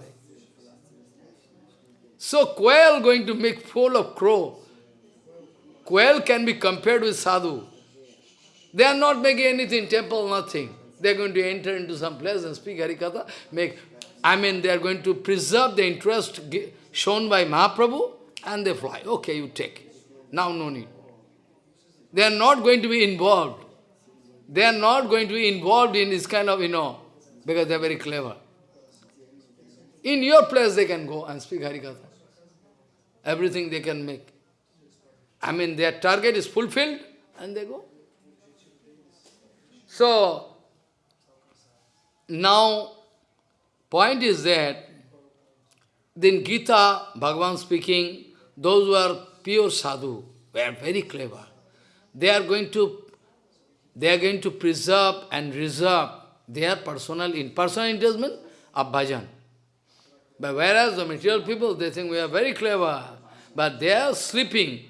Speaker 1: So quail going to make fool of crow. Quail can be compared with sadhu. They are not making anything, temple, nothing. They are going to enter into some place and speak Harikatha, make, I mean, they are going to preserve the interest shown by Mahaprabhu, and they fly. Okay, you take. Now no need. They are not going to be involved. They are not going to be involved in this kind of, you know, because they are very clever. In your place they can go and speak Harikatha. Everything they can make. I mean, their target is fulfilled and they go. So, now, point is that, then Gita, Bhagavan speaking, those who are pure sadhu, were very clever. They are going to, they are going to preserve and reserve their personal, in personal investment of bhajan. But whereas the material people, they think we are very clever, but they are sleeping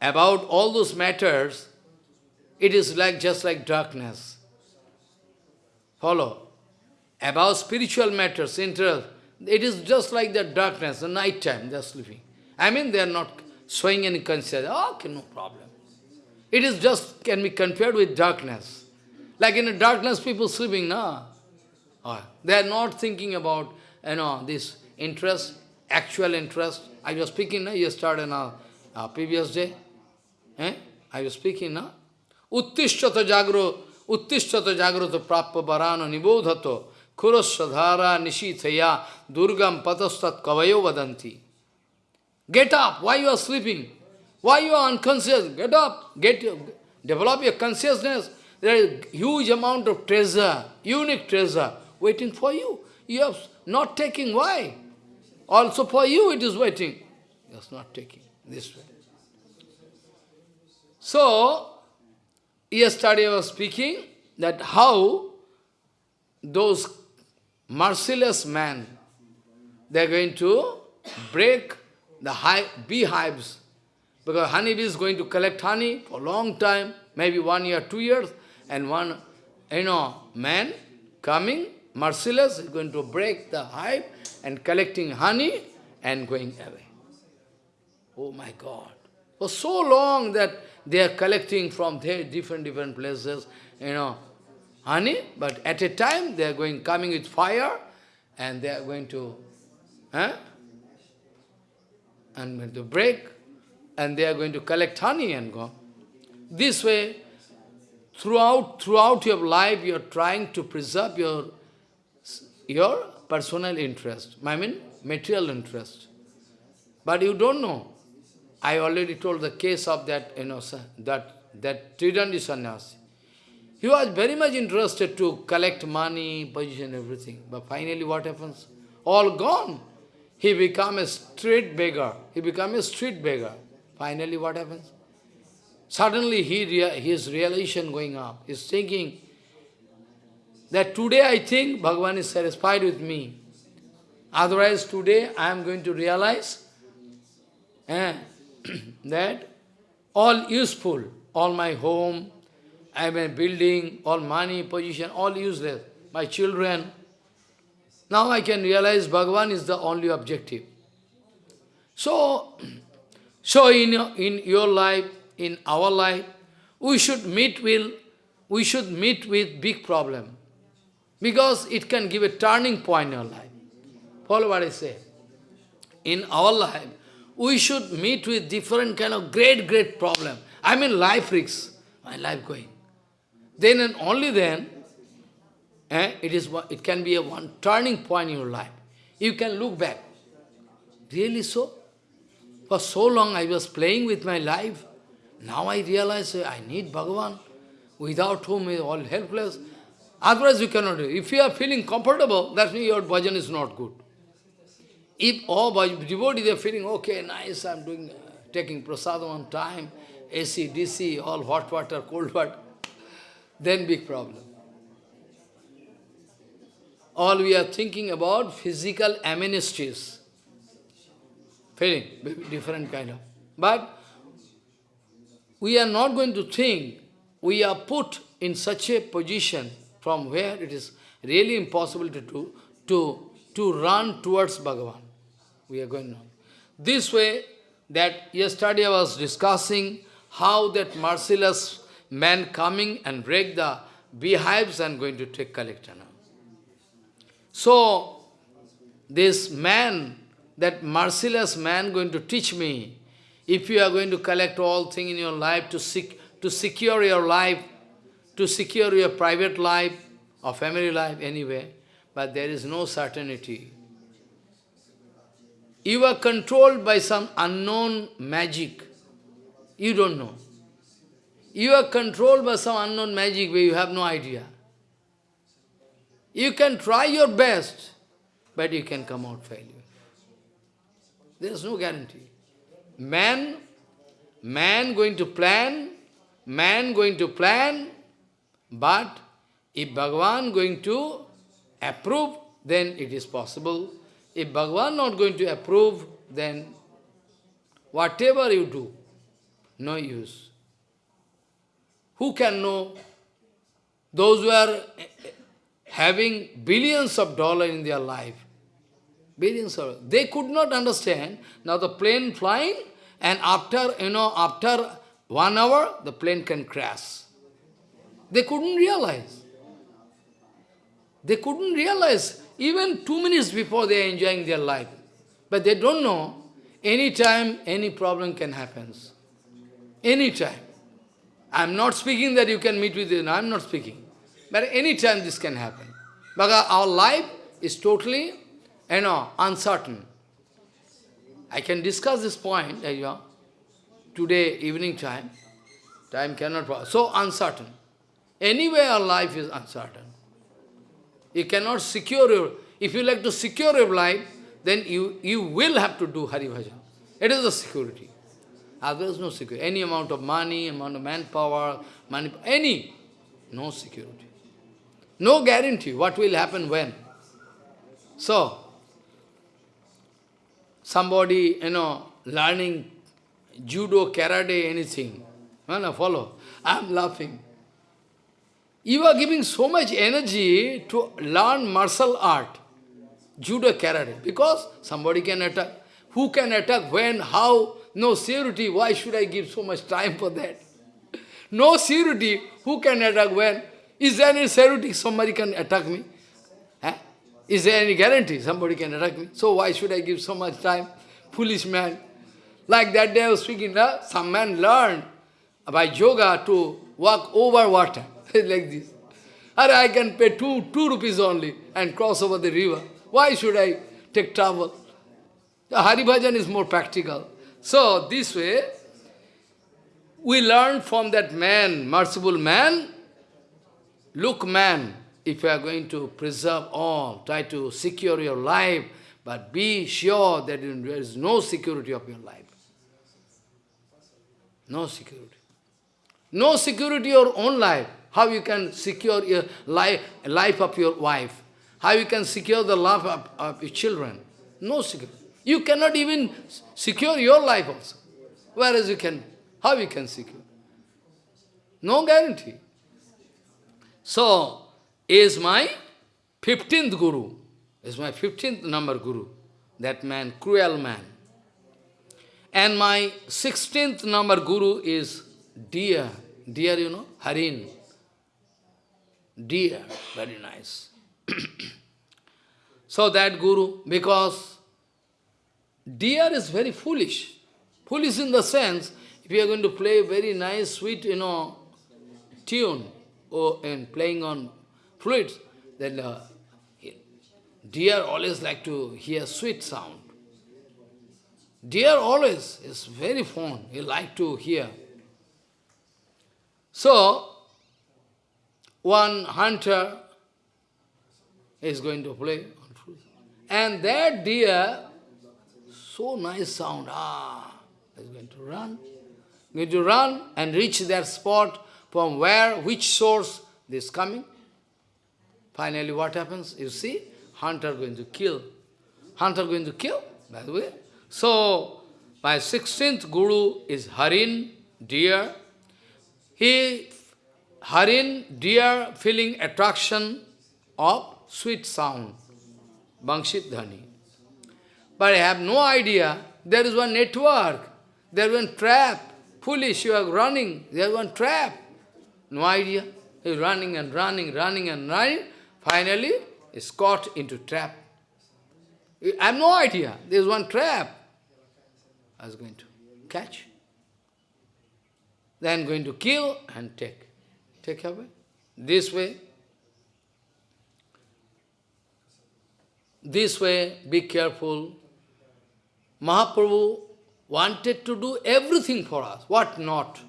Speaker 1: about all those matters, it is like just like darkness. Follow. About spiritual matters, interest, it is just like the darkness, the night time, they are sleeping. I mean, they are not showing any concern. Okay, no problem. It is just, can be compared with darkness. Like in the darkness, people sleeping, no? Oh, they are not thinking about, you know, this interest, actual interest. I was speaking no, yesterday, no, uh, previous day. Eh? I was speaking, no? Uttishtata jagro, uttishtata jagroto prappa varano nibodhato kurasradhara nishithaya durgam patastat kavayo vadanti. Get up, why you are sleeping? Why you are unconscious? Get up, get develop your consciousness. There is huge amount of treasure, unique treasure, waiting for you. You are not taking, why? Also for you it is waiting. Just not taking this way. So, yesterday I was speaking that how those merciless men, they are going to break the hive, beehives Because honeybee is going to collect honey for a long time, maybe one year, two years, and one, you know, man coming, merciless, is going to break the hive and collecting honey and going away. Oh my God. For so long that they are collecting from there different, different places, you know, honey, but at a time they are going, coming with fire, and they are going to, eh? And going to break, and they are going to collect honey and go. This way, throughout, throughout your life, you are trying to preserve your, your personal interest, I mean material interest. But you don't know. I already told the case of that, you know, that, that Tridandi sannyasi. He was very much interested to collect money, position, everything. But finally what happens? All gone. He become a street beggar. He become a street beggar. Finally what happens? Suddenly he his realization going up. He's thinking that today I think Bhagavan is satisfied with me. Otherwise today I am going to realize eh, that all useful, all my home, I am a building, all money, position, all useless. My children. Now I can realize Bhagavan is the only objective. So, so in, in your life, in our life, we should meet with, we should meet with big problem. Because it can give a turning point in our life. Follow what I say. In our life, we should meet with different kind of great, great problem. I mean life risks, my life going. Then and only then, eh, it, is, it can be a one turning point in your life. You can look back. Really so? For so long I was playing with my life. Now I realize eh, I need Bhagavan, without whom is all helpless. Otherwise you cannot do it. If you are feeling comfortable, that means your bhajan is not good. If all devotees are feeling, okay, nice, I'm doing, uh, taking prasadam on time, AC, DC, all hot water, cold water, then big problem. All we are thinking about physical amenities. Feeling, different kind of. But we are not going to think, we are put in such a position from where it is really impossible to do, to, to run towards Bhagavan. We are going on. This way, that yesterday I was discussing how that merciless man coming and break the beehives and going to take collector now. So, this man, that merciless man going to teach me, if you are going to collect all things in your life to, sec to secure your life, to secure your private life or family life anyway, but there is no certainty. You are controlled by some unknown magic. You don't know. You are controlled by some unknown magic where you have no idea. You can try your best, but you can come out failure. There is no guarantee. Man, man going to plan, man going to plan, but if Bhagavan going to approve, then it is possible. If Bhagavan not going to approve, then whatever you do, no use. Who can know? Those who are having billions of dollars in their life, billions of, they could not understand. Now the plane flying, and after, you know, after one hour, the plane can crash. They couldn't realize. They couldn't realize, even two minutes before they are enjoying their life. But they don't know, anytime any problem can happen. Anytime. I'm not speaking that you can meet with it, I'm not speaking. But any time this can happen. Because our life is totally, you know, uncertain. I can discuss this point, eh, you know, today evening time. Time cannot, so uncertain. Anyway, our life is uncertain. You cannot secure your, if you like to secure your life, then you, you will have to do Hari Bhajan. It is a security. Otherwise, no security. Any amount of money, amount of manpower, money, any, no security. No guarantee what will happen when. So, somebody, you know, learning, judo, karate, anything. No, no, follow. I'm laughing. You are giving so much energy to learn martial art, judo, karate, because somebody can attack. Who can attack, when, how, no security. Why should I give so much time for that? No security. Who can attack when? Is there any security somebody can attack me? Eh? Is there any guarantee somebody can attack me? So why should I give so much time? Foolish man. Like that day I was speaking, some man learned by yoga to walk over water, like this. Or I can pay two, two rupees only and cross over the river. Why should I take trouble? The Hari Bhajan is more practical. So, this way, we learn from that man, merciful man, look man, if you are going to preserve all, try to secure your life, but be sure that there is no security of your life. No security. No security of your own life. How you can secure your life, life of your wife? How you can secure the life of, of your children? No security. You cannot even secure your life also. Whereas you can, how you can secure? No guarantee. So, is my 15th Guru, is my 15th number Guru, that man, cruel man. And my 16th number Guru is dear, dear you know, Harin. Dear, very nice. so that Guru, because dear is very foolish. Foolish in the sense, if you are going to play very nice, sweet, you know, tune, or and playing on flutes, then uh, deer always like to hear sweet sound. Deer always is very fond, he like to hear. So, one hunter is going to play. And that deer so nice sound. Ah, is going to run. Going to run and reach that spot from where, which source this coming. Finally, what happens? You see, hunter going to kill. Hunter going to kill, by the way. So, my 16th Guru is Harin, deer. He, Harin, deer, feeling attraction of sweet sound, Bangshit Dhani. But I have no idea. There is one network. There is one trap. Foolish, you are running. There is one trap. No idea. He is running and running, running and running. Finally, is caught into trap. I have no idea. There is one trap. I was going to catch. Then going to kill and take. Take away. This way. This way, be careful. Mahaprabhu wanted to do everything for us, what not?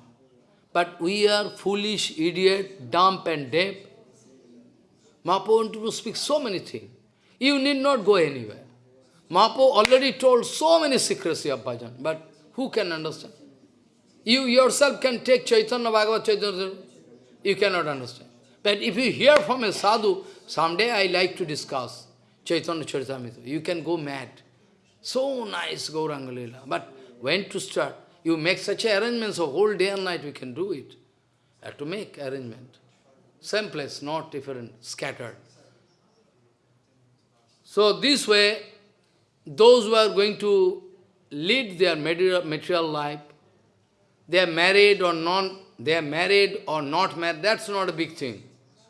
Speaker 1: But we are foolish, idiot, dumb and deaf. To speak so many things. You need not go anywhere. Mahaprabhu already told so many secrecy of bhajan, but who can understand? You yourself can take Chaitanya Bhagavat Chaitanya, you cannot understand. But if you hear from a sadhu, someday I like to discuss Chaitanya Charitamrita, you can go mad. So nice Gauranga Lila. But when to start? You make such arrangements, so whole day and night we can do it. Have to make arrangement. Same place, not different, scattered. So this way, those who are going to lead their material, life, they are married or not, they are married or not married, that's not a big thing.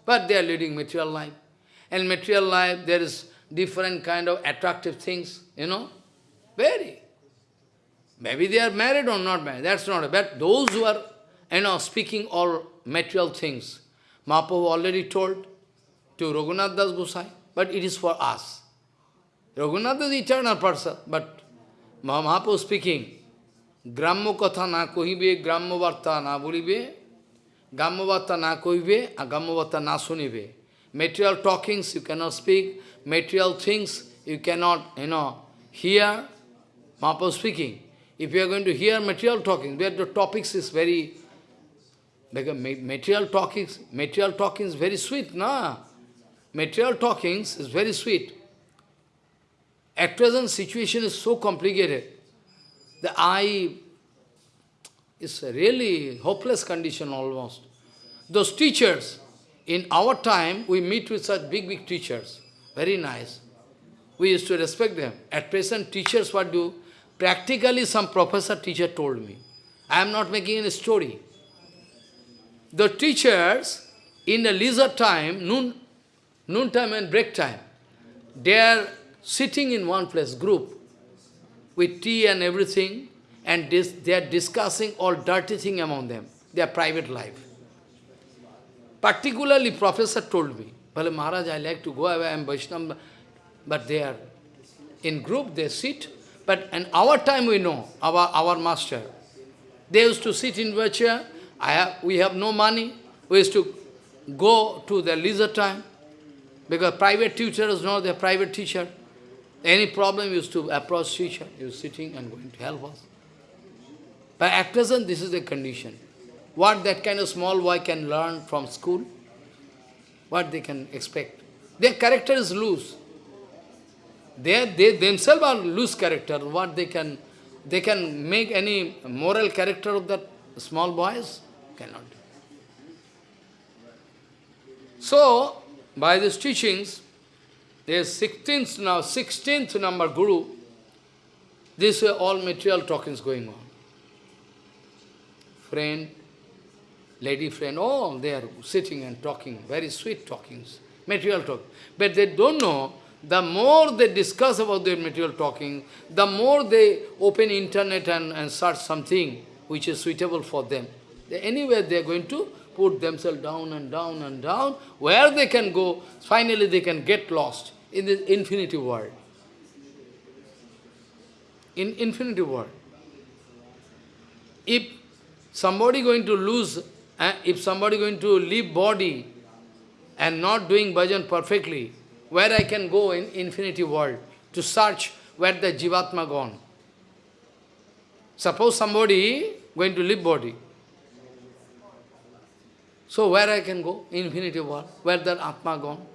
Speaker 1: But they are leading material life. And material life, there is different kind of attractive things, you know. Very. Maybe they are married or not married, that's not But those who are, you know, speaking all material things, Mahaprabhu already told to Raghunath Das Gosai, but it is for us. Raghunath is eternal person, but Mahaprabhu speaking, Grammo katha na kohibe, Grammo varta na bolibe, Grammo varta na kohibe, Grammo varta na sunibe. Material talkings you cannot speak, material things you cannot, you know, hear, Mahaprabhu speaking, if you are going to hear material talking, where the topics is very, like material talkings, material talking is very sweet, na? Material talkings is very sweet. At present situation is so complicated. The eye is really hopeless condition almost. Those teachers, in our time, we meet with such big, big teachers. Very nice. We used to respect them. At present, teachers what do? Practically, some professor teacher told me. I am not making any story. The teachers, in the leisure time, noon, noon time and break time, they are sitting in one place, group, with tea and everything, and they are discussing all dirty thing among them, their private life. Particularly, professor told me, Bale Maharaj, I like to go away, I am Vaishnava, but they are in group, they sit. But in our time we know, our, our master, they used to sit in chair, I have, we have no money, we used to go to the leisure time, because private tutors know their private teacher. Any problem used to approach teacher, he was sitting and going to help us. But at present, this is the condition. What that kind of small boy can learn from school, what they can expect. Their character is loose. They, they themselves are loose character. What they can, they can make any moral character of that small boys? Cannot. So, by these teachings, there is 16th now, 16th number Guru. This is all material talkings going on. Friend, lady friend, all they are sitting and talking, very sweet talkings, material talk. But they don't know, the more they discuss about their material talking, the more they open internet and, and search something which is suitable for them. They, anywhere they are going to put themselves down and down and down, where they can go, finally they can get lost in this infinity world. In infinity world. If somebody going to lose, eh, if somebody going to leave body and not doing bhajan perfectly, where I can go in infinity world to search where the jivatma gone. Suppose somebody going to leave body. So where I can go? Infinity world. Where that Atma gone?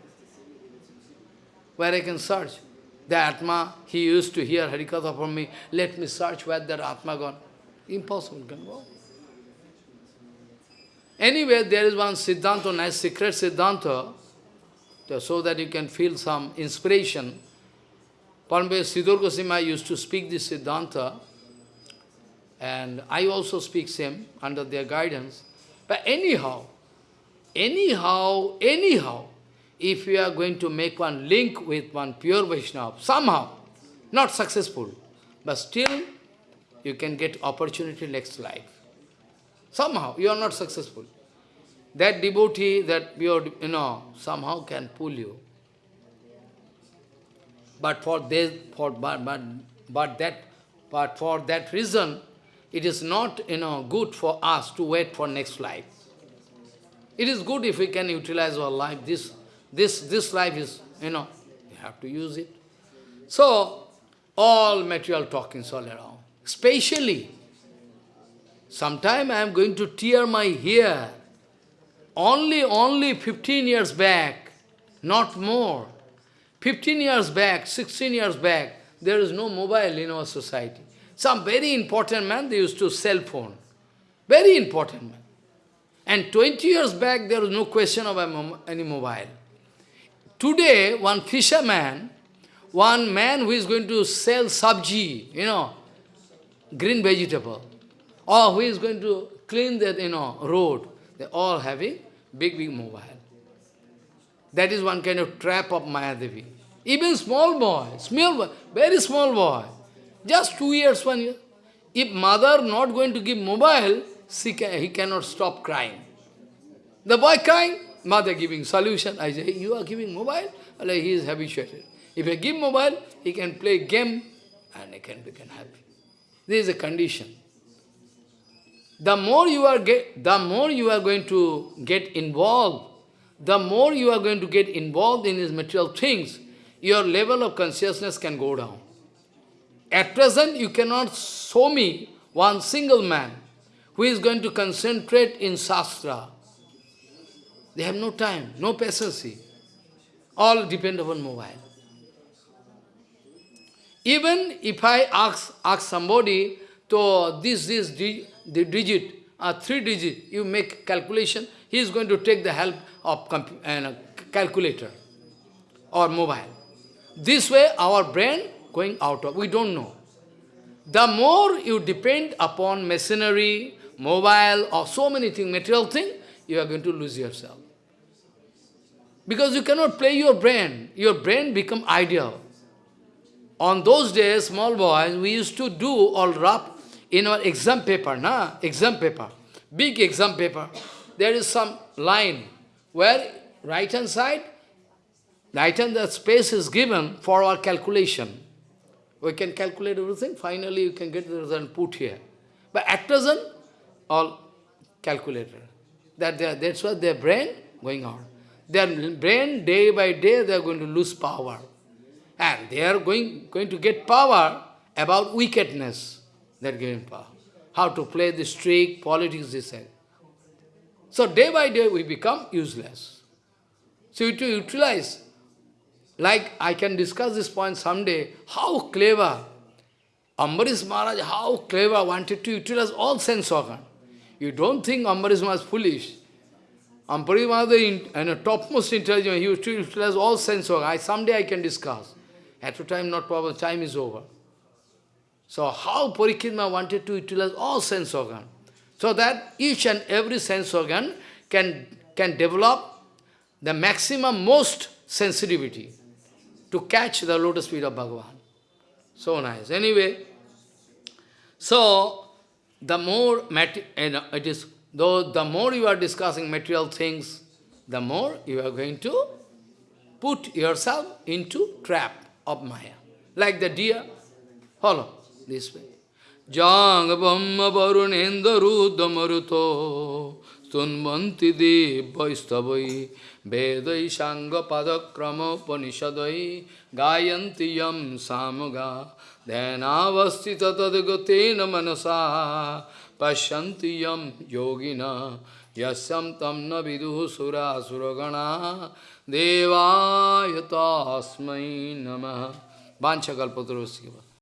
Speaker 1: Where I can search? The Atma, he used to hear Harikatha from me, let me search where that Atma gone. Impossible, can go. Anyway, there is one Siddhanta, nice secret Siddhanta, so that you can feel some inspiration. Parambir Sridhar Goswami used to speak this Siddhanta, and I also speak same under their guidance. But anyhow, anyhow, anyhow, if you are going to make one link with one pure Vaishnava, somehow, not successful, but still you can get opportunity next life. Somehow, you are not successful. That devotee, that pure, you know, somehow can pull you. But for this, for but, but, but that, but for that reason, it is not, you know, good for us to wait for next life. It is good if we can utilize our life. This, this, this life is, you know, you have to use it. So, all material talkings all around. Especially, sometime I am going to tear my hair. Only, only 15 years back, not more. 15 years back, 16 years back, there is no mobile in our society. Some very important man, they used to cell phone. Very important man. And 20 years back, there was no question of any mobile. Today, one fisherman, one man who is going to sell sabji, you know, green vegetable, or who is going to clean that, you know, road, they all having big, big mobile. That is one kind of trap of Mayadevi. Even small boy, small boy, very small boy, just two years, one year. If mother not going to give mobile, can, he cannot stop crying. The boy crying, mother giving solution. I say, you are giving mobile? Like he is habituated. If I give mobile, he can play game and he can become happy. This is a condition. The more you are get, the more you are going to get involved, the more you are going to get involved in these material things, your level of consciousness can go down. At present, you cannot show me one single man who is going to concentrate in Shastra. They have no time, no patience. All depend upon mobile. Even if I ask, ask somebody to this, this, the digit, uh, three digit, you make calculation, he is going to take the help of uh, calculator or mobile. This way our brain going out of, we don't know. The more you depend upon machinery, mobile, or so many things, material thing, you are going to lose yourself. Because you cannot play your brain. Your brain become ideal. On those days, small boys, we used to do all rough in our exam paper, na? Exam paper. Big exam paper. There is some line where right hand side, right hand the space is given for our calculation. We can calculate everything, finally you can get the result put here. But at present, all calculator. That they that's what their brain going on. Their brain, day by day, they are going to lose power. And they are going, going to get power about wickedness. They are getting power. How to play the trick, politics, they say. So day by day we become useless. So to utilize, like I can discuss this point someday, how clever Ambarish Maharaj, how clever, wanted to utilize all sense organ. You don't think Ambarish Maharaj is foolish. Ambarish Maharaj is in topmost intelligence, he used to utilize all sense organ. I, someday I can discuss. At the time, not problem, time is over. So how Parikshit wanted to utilize all sense organ, so that each and every sense organ can, can develop the maximum, most sensitivity to catch the lotus feet of Bhagavan. So nice. Anyway, so the more it is, though the more you are discussing material things, the more you are going to put yourself into trap of Maya. Like the deer. Follow this way. Jang Brahma Varunendra Rudra Maruto Sunvanti Devaistavai Vedai Sangha Padakrama Upanishadai. Gayanti Yam Samaga Dhanavastita Tadgatena Manasa. Pashyanti Yam Yogina. Yasyam Tam Navidu Sura Suragana. Devaya Tasmai Namah Vanchakalpatarosya